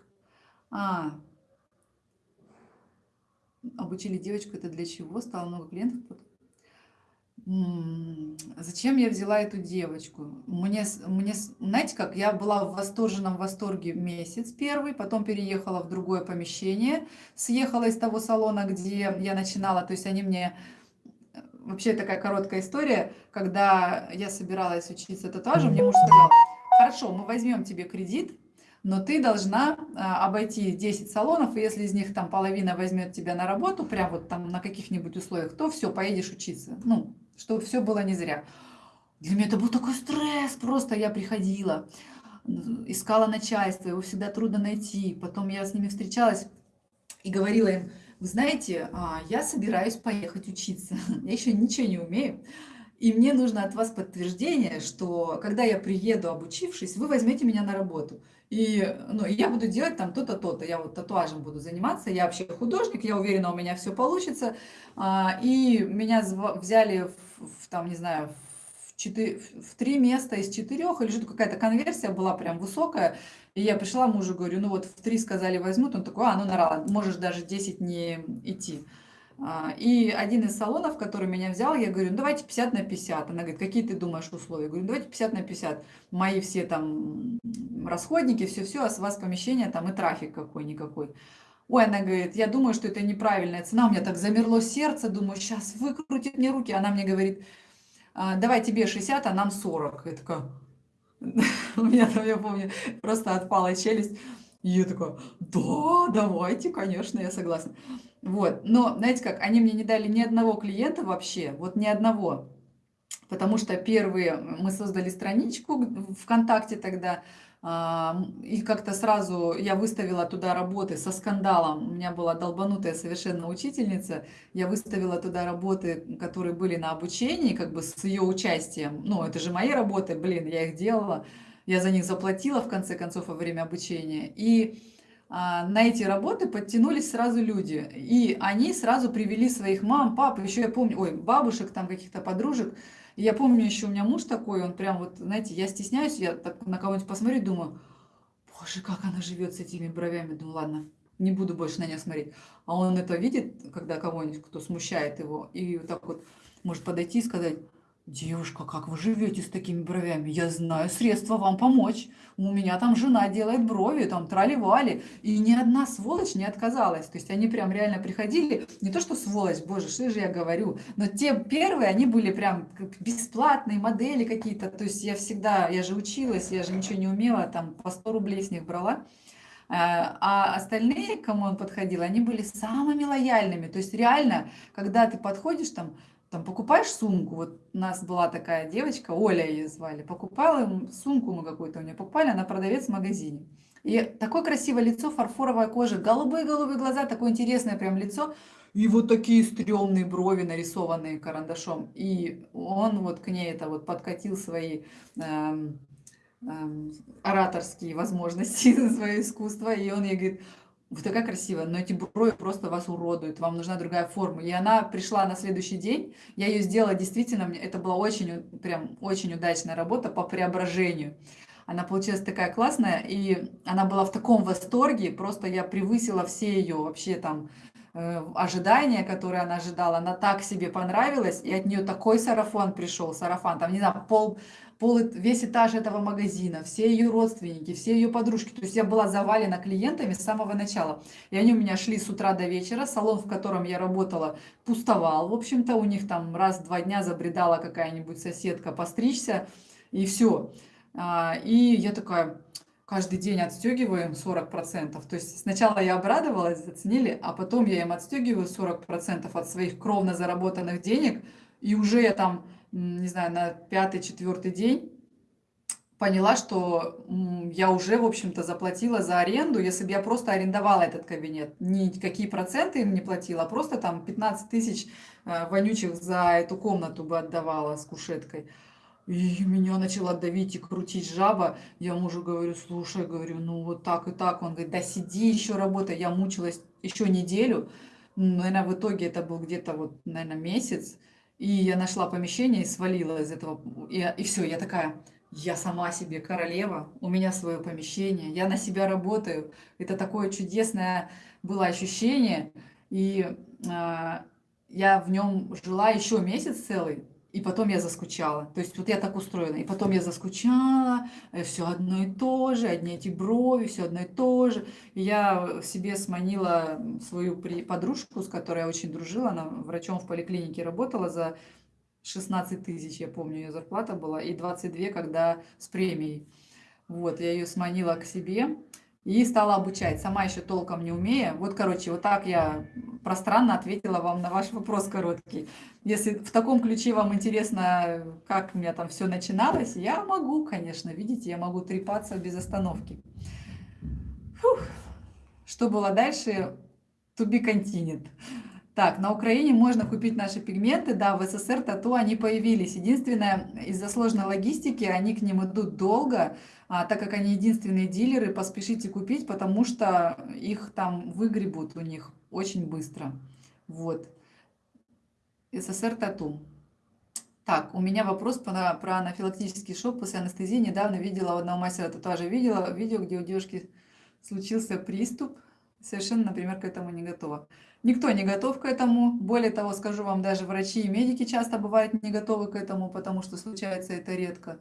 А, обучили девочку, это для чего? Стало много клиентов? Зачем я взяла эту девочку? Мне, мне, знаете как, я была в восторженном восторге месяц первый, потом переехала в другое помещение, съехала из того салона, где я начинала, то есть они мне... Вообще такая короткая история, когда я собиралась учиться татуажу, мне муж сказал, хорошо, мы возьмем тебе кредит, но ты должна а, обойти 10 салонов, и если из них там половина возьмет тебя на работу, прям вот там на каких-нибудь условиях, то все, поедешь учиться. Ну, чтобы все было не зря. Для меня это был такой стресс, просто я приходила, искала начальство, его всегда трудно найти. Потом я с ними встречалась и говорила им, вы знаете, а, я собираюсь поехать учиться, я еще ничего не умею, и мне нужно от вас подтверждение, что когда я приеду, обучившись, вы возьмете меня на работу. И ну, я буду делать там то-то, то-то. Я вот татуажем буду заниматься. Я вообще художник, я уверена, у меня все получится. А, и меня взяли в, в там, не знаю, в, 4, в три места из четырех, или что-то какая-то конверсия была прям высокая. И я пришла мужу, говорю, ну вот в три сказали возьмут. Он такой, а, ну нарала, можешь даже 10 не идти. А, и один из салонов, который меня взял, я говорю, ну давайте 50 на 50. Она говорит, какие ты думаешь условия? Я говорю, давайте 50 на 50. Мои все там расходники, все-все, а с вас помещение там и трафик какой-никакой. Ой, она говорит, я думаю, что это неправильная цена. У меня так замерло сердце, думаю, сейчас выкрутит мне руки. Она мне говорит, «А, давай тебе 60, а нам 40. Я такая, у меня там, я помню, просто отпала челюсть. И я такая, да, давайте, конечно, я согласна. Вот, но, знаете как, они мне не дали ни одного клиента вообще, вот ни одного. Потому что первые, мы создали страничку ВКонтакте тогда, а, и как-то сразу я выставила туда работы со скандалом. У меня была долбанутая совершенно учительница. Я выставила туда работы, которые были на обучении, как бы с ее участием. Ну, это же мои работы, блин, я их делала. Я за них заплатила, в конце концов, во время обучения. И на эти работы подтянулись сразу люди. И они сразу привели своих мам, пап, еще я помню, ой, бабушек, там каких-то подружек. Я помню еще у меня муж такой, он прям вот, знаете, я стесняюсь, я так на кого-нибудь посмотрю, думаю, боже, как она живет с этими бровями. Думаю, ладно, не буду больше на нее смотреть. А он это видит, когда кого-нибудь, кто смущает его, и вот так вот может подойти и сказать, девушка, как вы живете с такими бровями? Я знаю средства вам помочь. У меня там жена делает брови, там трали-вали. И ни одна сволочь не отказалась. То есть они прям реально приходили, не то что сволочь, боже, что же я говорю, но те первые, они были прям бесплатные модели какие-то. То есть я всегда, я же училась, я же ничего не умела, там по 100 рублей с них брала. А а остальные, кому он подходил, они были самыми лояльными. То есть реально, когда ты подходишь там, там покупаешь сумку, вот у нас была такая девочка, Оля ее звали, покупала сумку мы какую-то у нее покупали, она продавец в магазине. И такое красивое лицо, фарфоровая кожа, голубые-голубые глаза, такое интересное прям лицо. И вот такие стрёмные брови, нарисованные карандашом. И он вот к ней это вот подкатил свои эм, эм, ораторские возможности, свое искусство. И он ей говорит, вы такая красивая, но эти брови просто вас уродуют, вам нужна другая форма. И она пришла на следующий день, я ее сделала действительно, это была очень, прям очень удачная работа по преображению. Она получилась такая классная, и она была в таком восторге, просто я превысила все ее вообще там э, ожидания, которые она ожидала, она так себе понравилась, и от нее такой сарафан пришел, сарафан, там, не знаю, пол, пол, весь этаж этого магазина, все ее родственники, все ее подружки. То есть я была завалена клиентами с самого начала. И они у меня шли с утра до вечера. Салон, в котором я работала, пустовал. В общем-то, у них там раз в два дня забредала какая-нибудь соседка постричься, и все. А, и я такая, каждый день отстегиваем 40%. То есть сначала я обрадовалась, заценили, а потом я им отстегиваю 40% от своих кровно заработанных денег, и уже я там не знаю, на пятый-четвертый день поняла, что я уже, в общем-то, заплатила за аренду, если бы я просто арендовала этот кабинет. Никакие проценты им не платила, а просто там 15 тысяч э, вонючих за эту комнату бы отдавала с кушеткой. И меня начала давить и крутить жаба. Я мужу говорю, слушай, говорю, ну вот так и так. Он говорит, да сиди еще работай. Я мучилась еще неделю. Наверное, в итоге это был где-то вот, наверное, месяц. И я нашла помещение и свалила из этого. И, и все, я такая, я сама себе королева, у меня свое помещение, я на себя работаю. Это такое чудесное было ощущение. И э, я в нем жила еще месяц целый. И потом я заскучала. То есть вот я так устроена. И потом я заскучала, э, все одно и то же, одни эти брови, все одно и то же. И я себе сманила свою подружку, с которой я очень дружила, она врачом в поликлинике работала за 16 тысяч, я помню, ее зарплата была, и 22, когда с премией. Вот, я ее сманила к себе и стала обучать, сама еще толком не умея. Вот, короче, вот так я пространно ответила вам на ваш вопрос короткий. Если в таком ключе вам интересно, как у меня там все начиналось, я могу, конечно, видите, я могу трепаться без остановки. Фух. Что было дальше? To be continued. Так, на Украине можно купить наши пигменты, да, в СССР тату они появились. Единственное, из-за сложной логистики они к ним идут долго, а, так как они единственные дилеры, поспешите купить, потому что их там выгребут у них очень быстро. Вот. СССР тату. Так, у меня вопрос про, про анафилактический шок после анестезии. Недавно видела у одного мастера татуажа видела видео, где у девушки случился приступ. Совершенно, например, к этому не готова. Никто не готов к этому. Более того, скажу вам, даже врачи и медики часто бывают не готовы к этому, потому что случается это редко.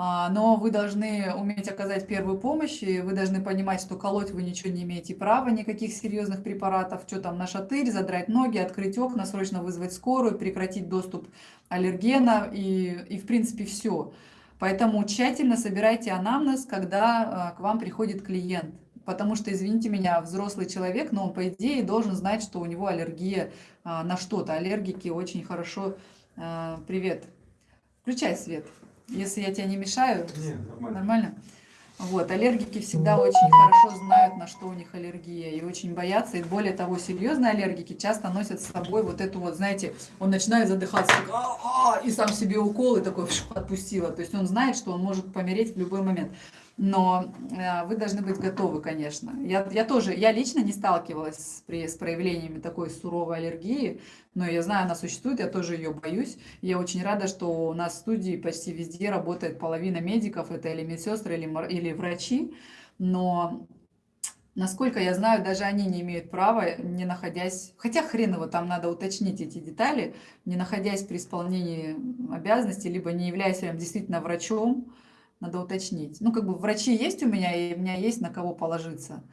А, но вы должны уметь оказать первую помощь, и вы должны понимать, что колоть вы ничего не имеете права, никаких серьезных препаратов, что там на шатырь, задрать ноги, открыть окна, срочно вызвать скорую, прекратить доступ аллергена и, и в принципе все. Поэтому тщательно собирайте анамнез, когда а, к вам приходит клиент. Потому что, извините меня, взрослый человек, но он, по идее, должен знать, что у него аллергия а, на что-то. Аллергики очень хорошо... Привет. Включай свет. Если я тебя не мешаю, Нет, нормально. нормально? Вот, аллергики всегда очень хорошо знают, на что у них аллергия, и очень боятся. И более того, серьезные аллергики часто носят с собой вот эту вот, знаете, он начинает задыхаться, так, а -а", и сам себе укол, и такой отпустила. То есть он знает, что он может помереть в любой момент но э, вы должны быть готовы, конечно. Я, я тоже, я лично не сталкивалась с, при, с проявлениями такой суровой аллергии, но я знаю, она существует, я тоже ее боюсь. Я очень рада, что у нас в студии почти везде работает половина медиков, это или медсестры, или, или врачи, но Насколько я знаю, даже они не имеют права, не находясь, хотя хрен его, там надо уточнить эти детали, не находясь при исполнении обязанностей, либо не являясь прям действительно врачом, надо уточнить. Ну, как бы врачи есть у меня, и у меня есть на кого положиться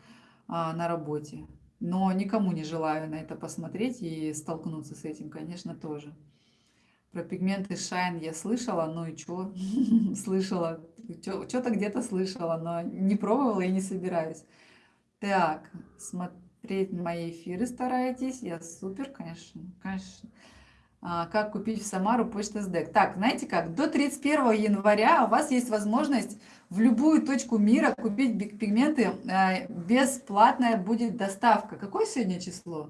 а, на работе. Но никому не желаю на это посмотреть и столкнуться с этим, конечно, тоже. Про пигменты Shine я слышала, ну и что? слышала, что-то где-то слышала, но не пробовала и не собираюсь. Так, смотреть мои эфиры стараетесь. Я супер, конечно, конечно. А, как купить в Самару почту СДЭК? Так, знаете как, до 31 января у вас есть возможность в любую точку мира купить пигменты. А, бесплатная будет доставка. Какое сегодня число?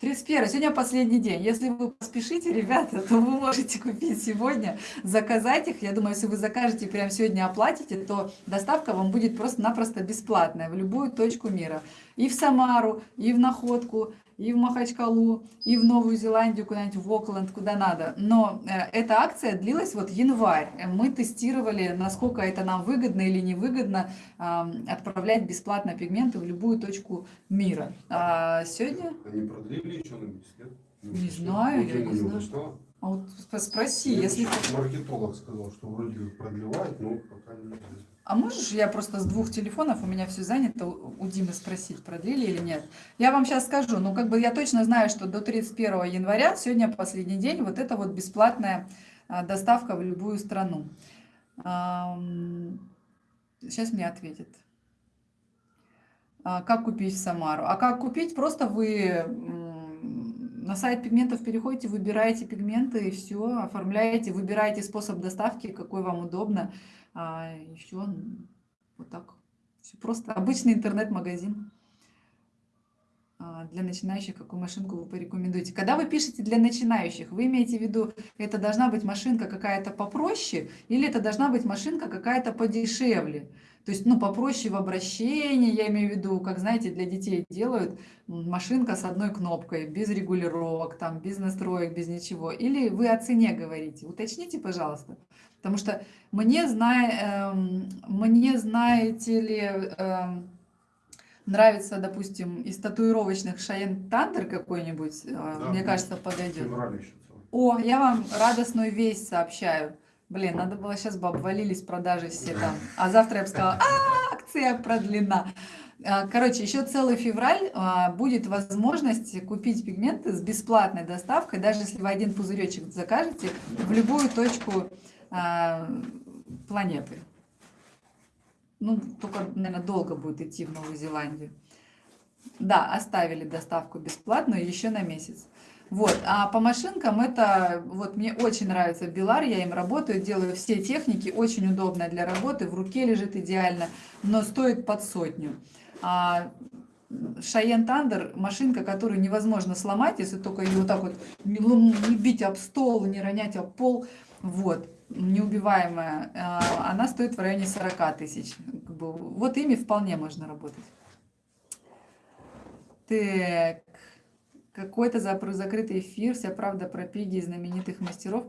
31. Сегодня последний день. Если вы поспешите, ребята, то вы можете купить сегодня, заказать их. Я думаю, если вы закажете прямо сегодня оплатите, то доставка вам будет просто-напросто бесплатная в любую точку мира. И в Самару, и в Находку, и в Махачкалу, и в Новую Зеландию, куда-нибудь в Окленд, куда надо. Но э, эта акция длилась вот январь. Мы тестировали, насколько это нам выгодно или невыгодно э, отправлять бесплатно пигменты в любую точку мира. А сегодня... Они продлили что-нибудь, нет? Не знаю, я не знаю. Что? А вот спроси, если... Маркетолог сказал, что вроде продлевает, но пока не. А можешь я просто с двух телефонов, у меня все занято, у Димы спросить, продлили или нет? Я вам сейчас скажу, ну как бы я точно знаю, что до 31 января, сегодня последний день, вот это вот бесплатная а, доставка в любую страну. Сейчас мне ответит. А, как купить в Самару? А как купить? Просто вы на сайт пигментов переходите, выбираете пигменты и все, оформляете, выбираете способ доставки, какой вам удобно. А еще вот так. Все просто. Обычный интернет-магазин для начинающих, какую машинку вы порекомендуете. Когда вы пишете для начинающих, вы имеете в виду, это должна быть машинка какая-то попроще или это должна быть машинка какая-то подешевле? То есть, ну, попроще в обращении, я имею в виду, как, знаете, для детей делают машинка с одной кнопкой, без регулировок, там, без настроек, без ничего. Или вы о цене говорите? Уточните, пожалуйста. Потому что мне, зная, эм, мне знаете ли, эм, нравится, допустим, из татуировочных Шаен Тандер какой-нибудь, э, Да, мне да. кажется, подойдет. О, я вам радостную весть сообщаю. Блин, надо было сейчас бы обвалились продажи все там. А завтра я бы сказала, а, акция продлена. А, Короче, еще целый февраль а, будет возможность купить пигменты с бесплатной доставкой, даже если вы один пузыречек закажете в любую точку а, планеты. Ну, только, наверное, долго будет идти в Новую Зеландию. Да, оставили доставку бесплатную еще на месяц. Вот, а по машинкам это, вот мне очень нравится Белар, я им работаю, делаю все техники, очень удобно для работы, в руке лежит идеально, но стоит под сотню. А Шайен Тандер, машинка, которую невозможно сломать, если только ее вот так вот не бить об стол, не ронять об пол, вот, неубиваемая, А, она стоит в районе 40 тысяч. Как бы Вот ими вполне можно работать. Так, какой-то закрытый эфир, вся правда про пиги и знаменитых мастеров.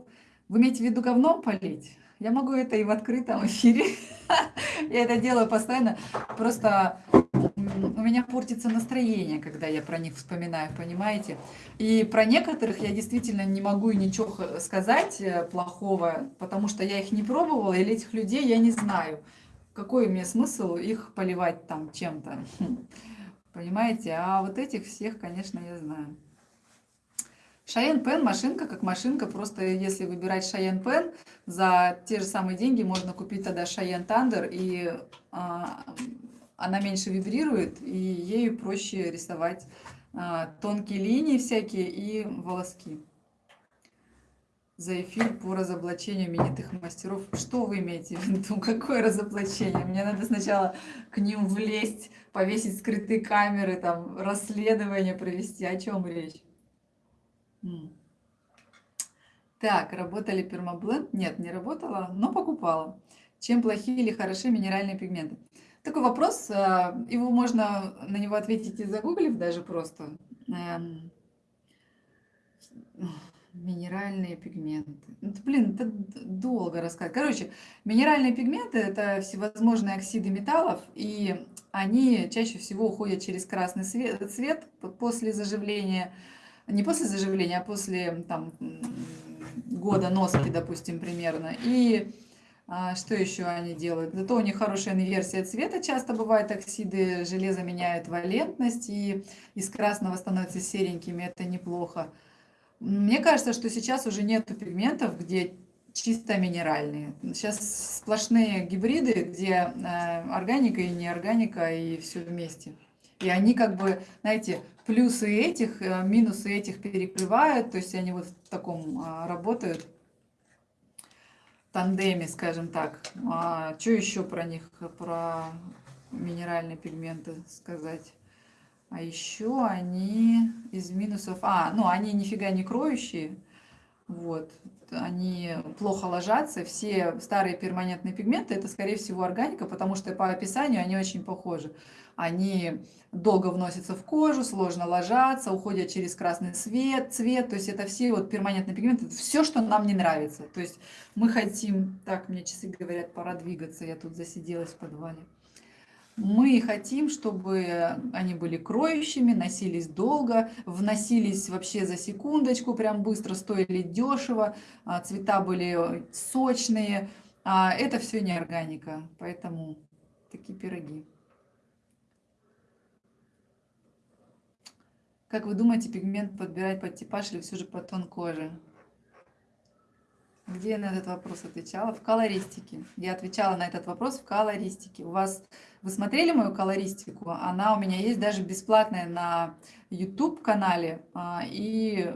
Вы имеете в виду говном полить? Я могу это и в открытом эфире. Я это делаю постоянно. Просто у меня портится настроение, когда я про них вспоминаю, понимаете? И про некоторых я действительно не могу ничего сказать э, плохого, потому что я их не пробовала, или этих людей я не знаю. Какой мне смысл их поливать там чем-то? Хм. Понимаете? А вот этих всех, конечно, я знаю. Шаен Пен машинка как машинка, просто если выбирать Шаен Пен, за те же самые деньги можно купить тогда Шаен Тандер, и а, она меньше вибрирует, и ею проще рисовать а, тонкие линии всякие и волоски. За эфир по разоблачению именитых мастеров. Что вы имеете в виду? Какое разоблачение? Мне надо сначала к ним влезть, повесить скрытые камеры, там, расследование провести. О чем речь? Так, работали пермабленд? Нет, не работала, но покупала. Чем плохие или хороши минеральные пигменты? Такой вопрос, а, его можно на него ответить и загуглив даже просто. Эм, Минеральные пигменты. Ну, это, блин, это долго рассказать. Короче, минеральные пигменты– это всевозможные оксиды металлов, и они чаще всего уходят через красный свет, цвет после заживления. Не после заживления, а после там, года носки, допустим, примерно. И что еще они делают? Зато у них хорошая инверсия цвета. Часто бывает оксиды железа меняют валентность, и из красного становятся серенькими. Это неплохо. Мне кажется, что сейчас уже нету пигментов, где чисто минеральные. Сейчас сплошные гибриды, где э, органика и неорганика, и все вместе. И они как бы, знаете, плюсы этих, э, минусы этих перекрывают, то есть они вот в таком а, работают тандеме, скажем так. А, что еще про них, про минеральные пигменты сказать? А еще они из минусов... А, ну, они нифига не кроющие. Вот. Они плохо ложатся. Все старые перманентные пигменты, это, скорее всего, органика, потому что по описанию они очень похожи. Они долго вносятся в кожу, сложно ложатся, уходят через красный свет, цвет. То есть это все вот перманентные пигменты, это все, что нам не нравится. То есть мы хотим... Так, мне часы говорят, пора двигаться, я тут засиделась в подвале. Мы хотим, чтобы они были кроющими, носились долго, вносились вообще за секундочку, прям быстро, стоили дешево, а, цвета были сочные. А это все не органика, поэтому такие пироги. Как вы думаете, пигмент подбирать под типаж или все же под тон кожи? Где я на этот вопрос отвечала? В колористике. Я отвечала на этот вопрос в колористике. У вас, вы смотрели мою колористику? Она у меня есть даже бесплатная на YouTube-канале. А, и,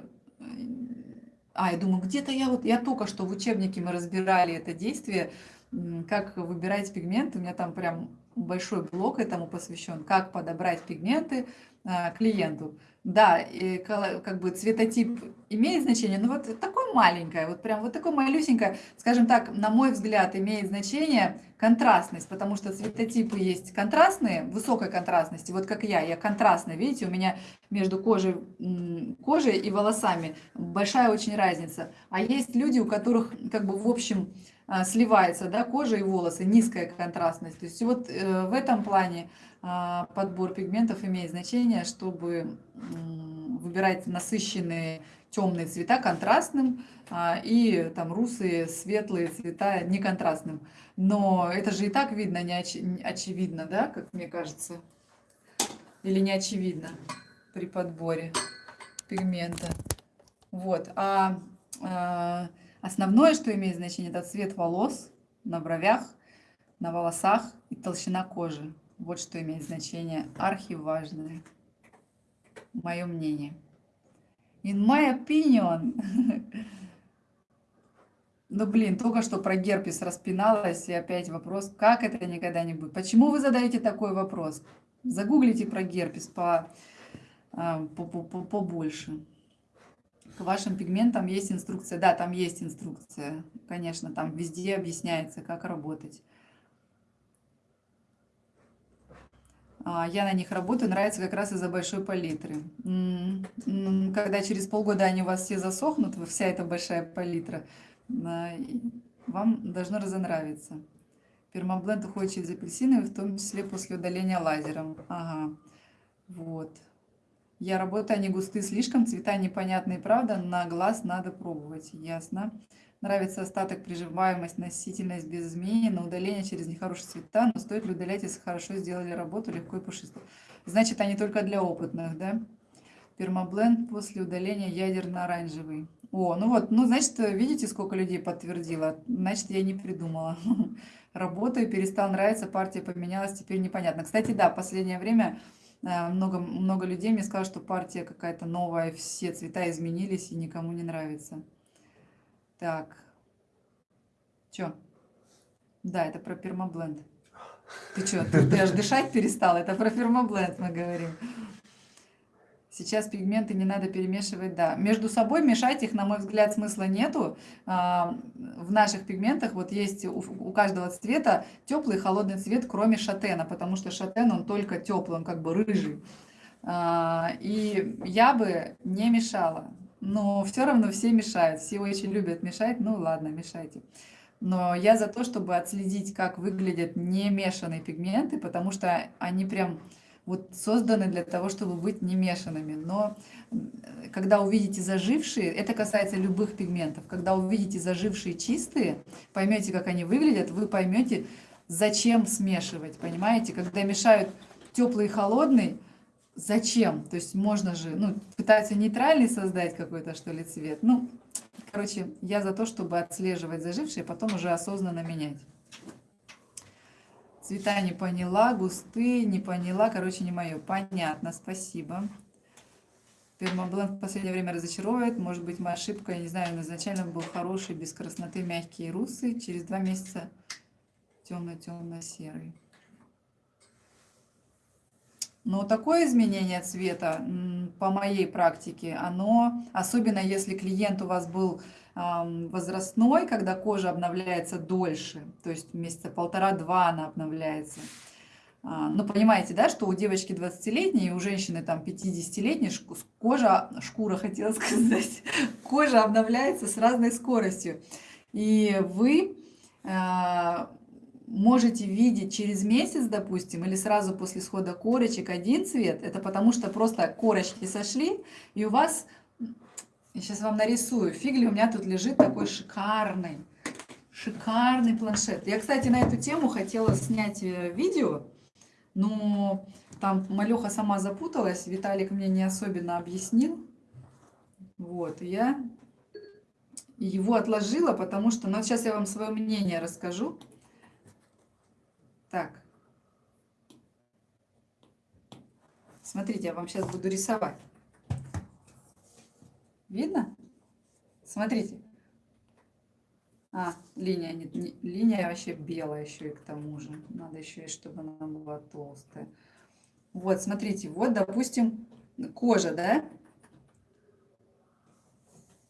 а, я думаю, где-то я вот, я только что в учебнике мы разбирали это действие, как выбирать пигменты. У меня там прям большой блок этому посвящен, как подобрать пигменты а, клиенту. Да, и как бы цветотип имеет значение, но вот такое маленькое, вот прям вот такое малюсенькое, скажем так, на мой взгляд, имеет значение контрастность, потому что цветотипы есть контрастные, высокой контрастности, вот как я, я контрастная, видите, у меня между кожей, кожей и волосами большая очень разница, а есть люди, у которых как бы в общем а, сливается, да, кожа и волосы, низкая контрастность, то есть вот э, в этом плане подбор пигментов имеет значение, чтобы выбирать насыщенные темные цвета контрастным а, и там русые светлые цвета неконтрастным. Но это же и так видно, не оч очевидно, да, как мне кажется? Или не очевидно при подборе пигмента. Вот. А, а основное, что имеет значение, это цвет волос на бровях, на волосах и толщина кожи. Вот что имеет значение архиважное. Мое мнение. In my opinion. Ну, блин, только что про герпес распиналась, и опять вопрос, как это никогда не будет. Почему вы задаете такой вопрос? Загуглите про герпес по, а, по, по, по, побольше. К вашим пигментам есть инструкция. Да, там есть инструкция. Конечно, там везде объясняется, как работать. Я на них работаю, нравится как раз из-за большой палитры. Когда через полгода они у вас все засохнут, вся эта большая палитра, а, вам должно разонравиться. Пермабленд уходит через апельсины, в том числе после удаления лазером. Ага, вот. Я работаю, они густые слишком, цвета непонятные, правда, на глаз надо пробовать, ясно. Нравится остаток, приживаемость, носительность без изменений, на удаление через нехорошие цвета, но стоит ли удалять, если хорошо сделали работу, легко и пушисто. Значит, они только для опытных, да? Пермабленд после удаления ядерно-оранжевый. О, ну вот, ну, значит, видите, сколько людей подтвердило? Значит, я не придумала. Работаю, перестал нравиться, партия поменялась, теперь непонятно. Кстати, да, последнее время э, много, много людей мне сказали, что партия какая-то новая, все цвета изменились и никому не нравится. Так. Чё? Да, это про пермабленд. Ты что, ты, ты аж дышать перестал? Это про пермабленд мы говорим. Сейчас пигменты не надо перемешивать, да. Между собой мешать их, на мой взгляд, смысла нету. А, в наших пигментах вот есть у каждого цвета теплый и холодный цвет, кроме шатена, потому что шатен, он только теплый, он как бы рыжий. А, и я бы не мешала но все равно все мешают. Все очень любят мешать. Ну ладно, мешайте. Но я за то, чтобы отследить, как выглядят не мешанные пигменты, потому что они прям вот созданы для того, чтобы быть не мешанными. Но когда увидите зажившие, это касается любых пигментов, когда увидите зажившие чистые, поймете, как они выглядят, вы поймете, зачем смешивать, понимаете? Когда мешают теплый и холодный, зачем? То есть можно же, ну, пытаются нейтральный создать какой-то, что ли, цвет. Ну, короче, я за то, чтобы отслеживать зажившие, потом уже осознанно менять. Цвета не поняла, густые, не поняла, короче, не мое. Понятно, спасибо. Пермабленд в последнее время разочаровывает. Может быть, моя ошибка, я не знаю, он изначально был хороший, без красноты, мягкие русы. Через два месяца темно-темно-серый. Но такое изменение цвета, по моей практике, оно, особенно если клиент у вас был возрастной, когда кожа обновляется дольше, то есть месяца полтора-два она обновляется. А, ну, понимаете, да, что у девочки 20-летней, у женщины там 50-летней кожа, шкура хотела сказать, кожа обновляется с разной скоростью. И вы а, можете видеть через месяц, допустим, или сразу после схода корочек один цвет, это потому что просто корочки сошли, и у вас, я сейчас вам нарисую, фигли у меня тут лежит такой шикарный, шикарный планшет. Я, кстати, на эту тему хотела снять э, видео, но там Малеха сама запуталась, Виталик мне не особенно объяснил. Вот, я его отложила, потому что, ну, сейчас я вам свое мнение расскажу. Так. Смотрите, я вам сейчас буду рисовать. Видно? Смотрите. А, линия, не, не, линия вообще белая еще и к тому же. Надо еще и, чтобы она была толстая. Вот, смотрите, вот, допустим, кожа, да?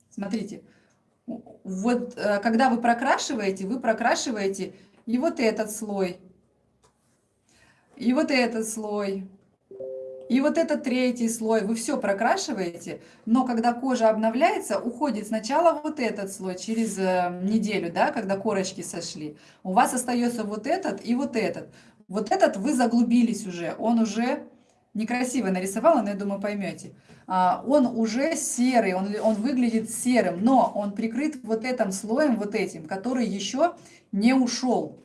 Смотрите, вот э, когда вы прокрашиваете, вы прокрашиваете и вот этот слой, и вот этот слой, и вот этот третий слой. Вы все прокрашиваете, но когда кожа обновляется, уходит сначала вот этот слой через э, неделю, да, когда корочки сошли. У вас остается вот этот и вот этот. Вот этот вы заглубились уже, он уже некрасиво нарисовала, но я думаю, поймете. А, он уже серый, он, он выглядит серым, но он прикрыт вот этим слоем, вот этим, который еще не ушел.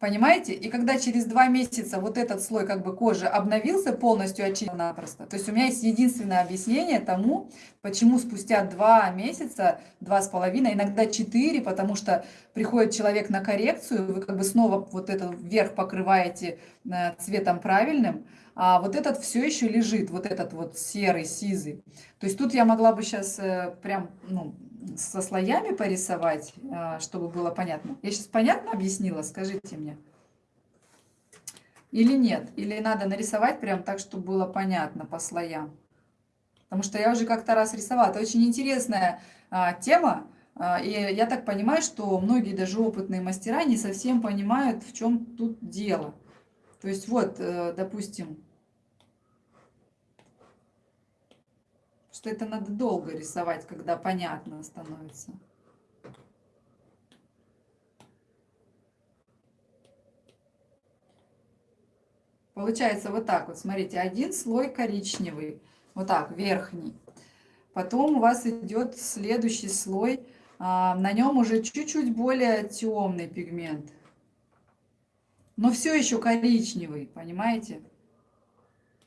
Понимаете? И когда через два месяца вот этот слой как бы кожи обновился, полностью очистил напросто. То есть у меня есть единственное объяснение тому, почему спустя два месяца, два с половиной, иногда четыре, потому что приходит человек на коррекцию, вы как бы снова вот этот верх покрываете э, цветом правильным, а вот этот все еще лежит, вот этот вот серый, сизый. То есть тут я могла бы сейчас э, прям, ну, со слоями порисовать, а, чтобы было понятно. Я сейчас понятно объяснила? Скажите мне. Или нет? Или надо нарисовать прям так, чтобы было понятно по слоям? Потому что я уже как-то раз рисовала. Это очень интересная а, тема. А, и я так понимаю, что многие даже опытные мастера не совсем понимают, в чем тут дело. То есть вот, э, допустим, что это надо долго рисовать, когда понятно становится. Получается вот так вот, смотрите, один слой коричневый, вот так, верхний. Потом у вас идет следующий слой, а, на нем уже чуть-чуть более темный пигмент. Но все еще коричневый, понимаете?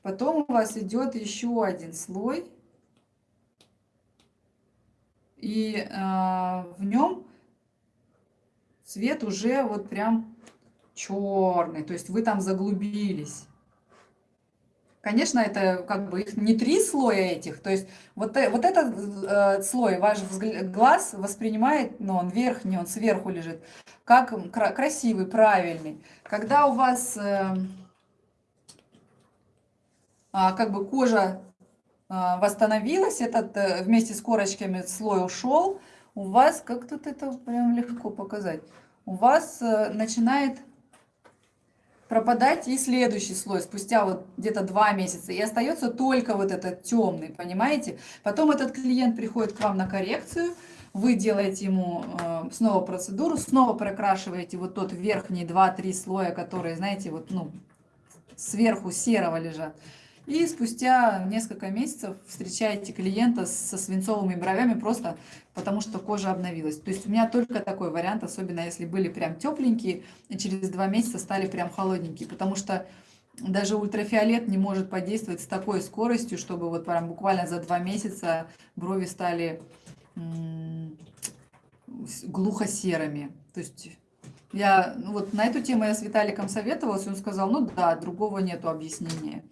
Потом у вас идет еще один слой и э, в нем цвет уже вот прям черный, то есть вы там заглубились. Конечно, это как бы их не три слоя этих, то есть вот, э, вот этот э, слой ваш глаз воспринимает, но ну, он верхний, он сверху лежит, как кра красивый, правильный. Когда у вас э, э, как бы кожа а, восстановилась, этот э, вместе с корочками слой ушел, у вас, как тут это прям легко показать, у вас э, начинает пропадать и следующий слой спустя вот где-то два месяца. И остается только вот этот темный, понимаете? Потом этот клиент приходит к вам на коррекцию, вы делаете ему э, снова процедуру, снова прокрашиваете вот тот верхний 2-3 слоя, которые, знаете, вот, ну, сверху серого лежат. И спустя несколько месяцев встречаете клиента со свинцовыми бровями просто потому, что кожа обновилась. То есть у меня только такой вариант, особенно если были прям тепленькие, и через два месяца стали прям холодненькие, потому что даже ультрафиолет не может подействовать с такой скоростью, чтобы вот прям буквально за два месяца брови стали глухо-серыми. То есть я ну вот на эту тему я с Виталиком советовалась, он сказал, ну да, другого нету объяснения.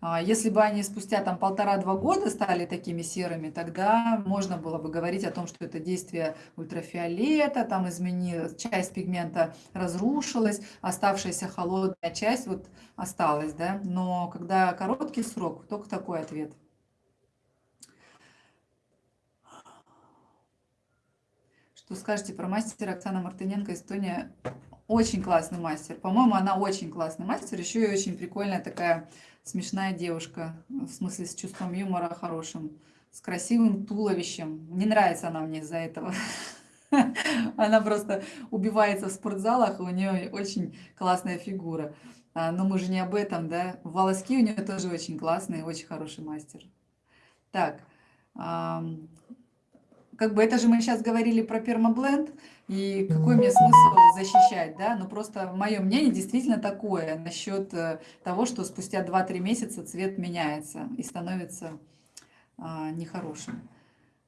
А если бы они спустя там полтора-два года стали такими серыми, тогда можно было бы говорить о том, что это действие ультрафиолета, там изменилась, часть пигмента разрушилась, оставшаяся холодная часть вот осталась, да. Но когда короткий срок, только такой ответ. Что скажете про мастера Оксана Мартыненко, Эстония? Очень классный мастер. По-моему, она очень классный мастер. Еще и очень прикольная такая смешная девушка. В смысле, с чувством юмора хорошим. С красивым туловищем. Не нравится она мне из-за этого. Она просто убивается в спортзалах, у нее очень классная фигура. А, но мы же не об этом, да? Волоски у нее тоже очень классные, очень хороший мастер. Так, как бы это же мы сейчас говорили про пермабленд, и какой мне смысл защищать, да? Но просто мое мнение действительно такое насчет э, того, что спустя 2-3 месяца цвет меняется и становится а, нехорошим.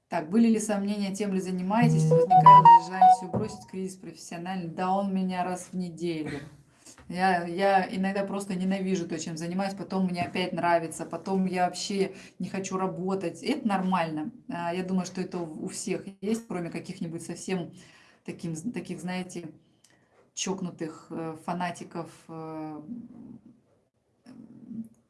Так, были ли сомнения, тем ли занимаетесь, возникало желание все бросить, кризис профессиональный? Да, он меня раз в неделю. Я, я иногда просто ненавижу то, чем занимаюсь, потом мне опять нравится, потом я вообще не хочу работать. Это нормально. А, я думаю, что это у всех есть, кроме каких-нибудь совсем таким, таких, знаете, чокнутых э, фанатиков, э,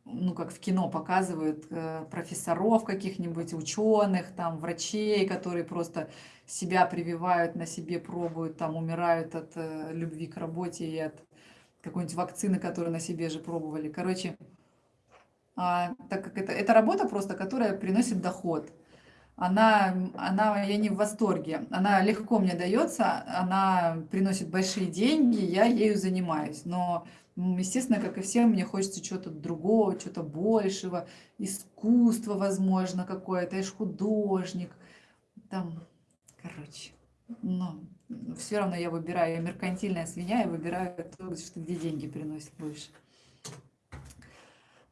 ну, как в кино показывают, э, профессоров каких-нибудь, ученых, там, врачей, которые просто себя прививают, на себе пробуют, там, умирают от любви к работе и от какой-нибудь вакцины, которую на себе же пробовали. Короче, а, так как это, это работа просто, которая приносит доход. Она, она, я не в восторге, она легко мне дается, она приносит большие деньги, я ею занимаюсь. Но, естественно, как и всем, мне хочется чего-то другого, чего-то большего, искусства, возможно, какое-то, я же художник. Там, короче, ну, все равно я выбираю, я меркантильная свинья, я выбираю то, что где деньги приносит больше.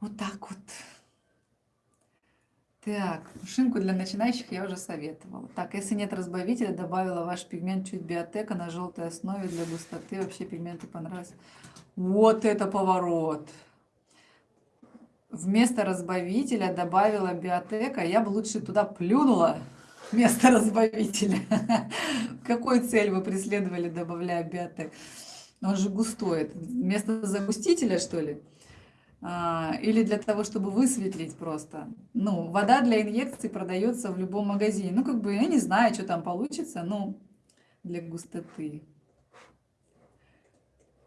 Вот так вот. Так, шинку для начинающих я уже советовала. Так, если нет разбавителя, добавила ваш пигмент чуть биотека на желтой основе для густоты. Вообще пигменты понравились. Вот это поворот! Вместо разбавителя добавила биотека. Я бы лучше туда плюнула вместо разбавителя. Какую цель вы преследовали, добавляя биотек? Он же густой. Вместо загустителя, что ли? А, или для того, чтобы высветлить просто. Ну, вода для инъекций продается в любом магазине. Ну, как бы, я не знаю, что там получится, но для густоты.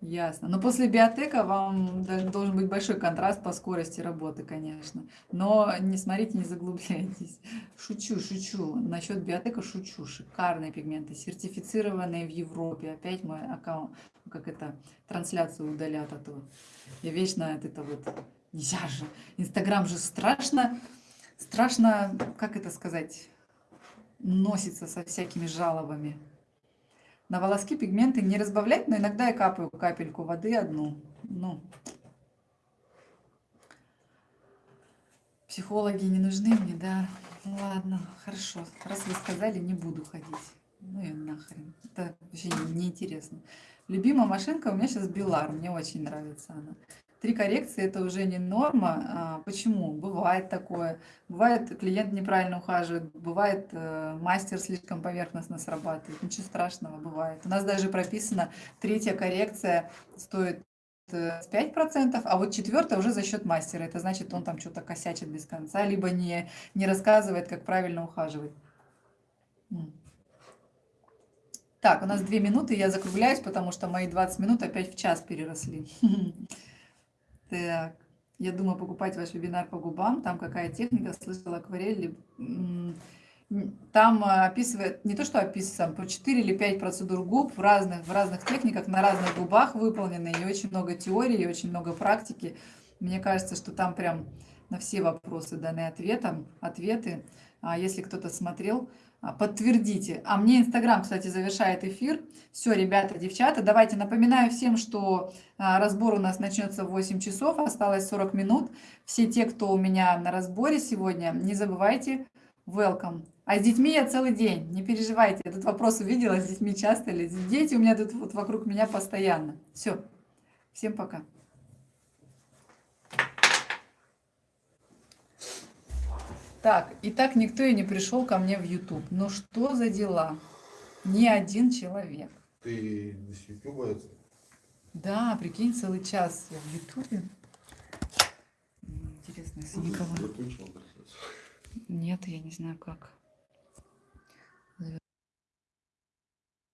Ясно. Но после биотека вам должен быть большой контраст по скорости работы, конечно. Но не смотрите, не заглубляйтесь. Шучу, шучу. Насчет биотека шучу. Шикарные пигменты, сертифицированные в Европе. Опять мой аккаунт, как это, трансляцию удалят, а то я вечно от это вот... Нельзя же. Инстаграм же страшно, страшно, как это сказать, носится со всякими жалобами. На волоски пигменты не разбавлять, но иногда я капаю капельку воды одну. Ну, психологи не нужны мне, да. Ладно, хорошо. Раз вы сказали, не буду ходить. Ну и нахрен. Это вообще неинтересно. Любимая машинка у меня сейчас Белар. Мне очень нравится она. Три коррекции – это уже не норма. А, почему? Бывает такое. Бывает, клиент неправильно ухаживает, бывает, э, мастер слишком поверхностно срабатывает. Ничего страшного, бывает. У нас даже прописано, третья коррекция стоит 5%, э, а вот четвертая уже за счет мастера. Это значит, он там что-то косячит без конца, либо не, не рассказывает, как правильно ухаживать. Так, у нас две минуты, я закругляюсь, потому что мои 20 минут опять в час переросли. Так, я думаю покупать ваш вебинар по губам. Там какая техника, слышала акварель. Там а, описывает, не то что описывает, по 4 или 5 процедур губ в разных, в разных техниках, на разных губах выполнены. И очень много теории, и очень много практики. Мне кажется, что там прям на все вопросы даны ответом, ответы. А если кто-то смотрел, подтвердите. А мне Инстаграм, кстати, завершает эфир. Все, ребята, девчата, давайте напоминаю всем, что а, разбор у нас начнется в 8 часов, осталось 40 минут. Все те, кто у меня на разборе сегодня, не забывайте, welcome. А с детьми я целый день, не переживайте. Этот вопрос увидела, с детьми часто ли? Дети у меня тут вот вокруг меня постоянно. Все, всем пока. Так, и так никто и не пришел ко мне в YouTube. Ну что за дела? Ни один человек. Ты с это? Да, прикинь, целый час я в. М, Интересно, если никого... Нет, я не знаю как.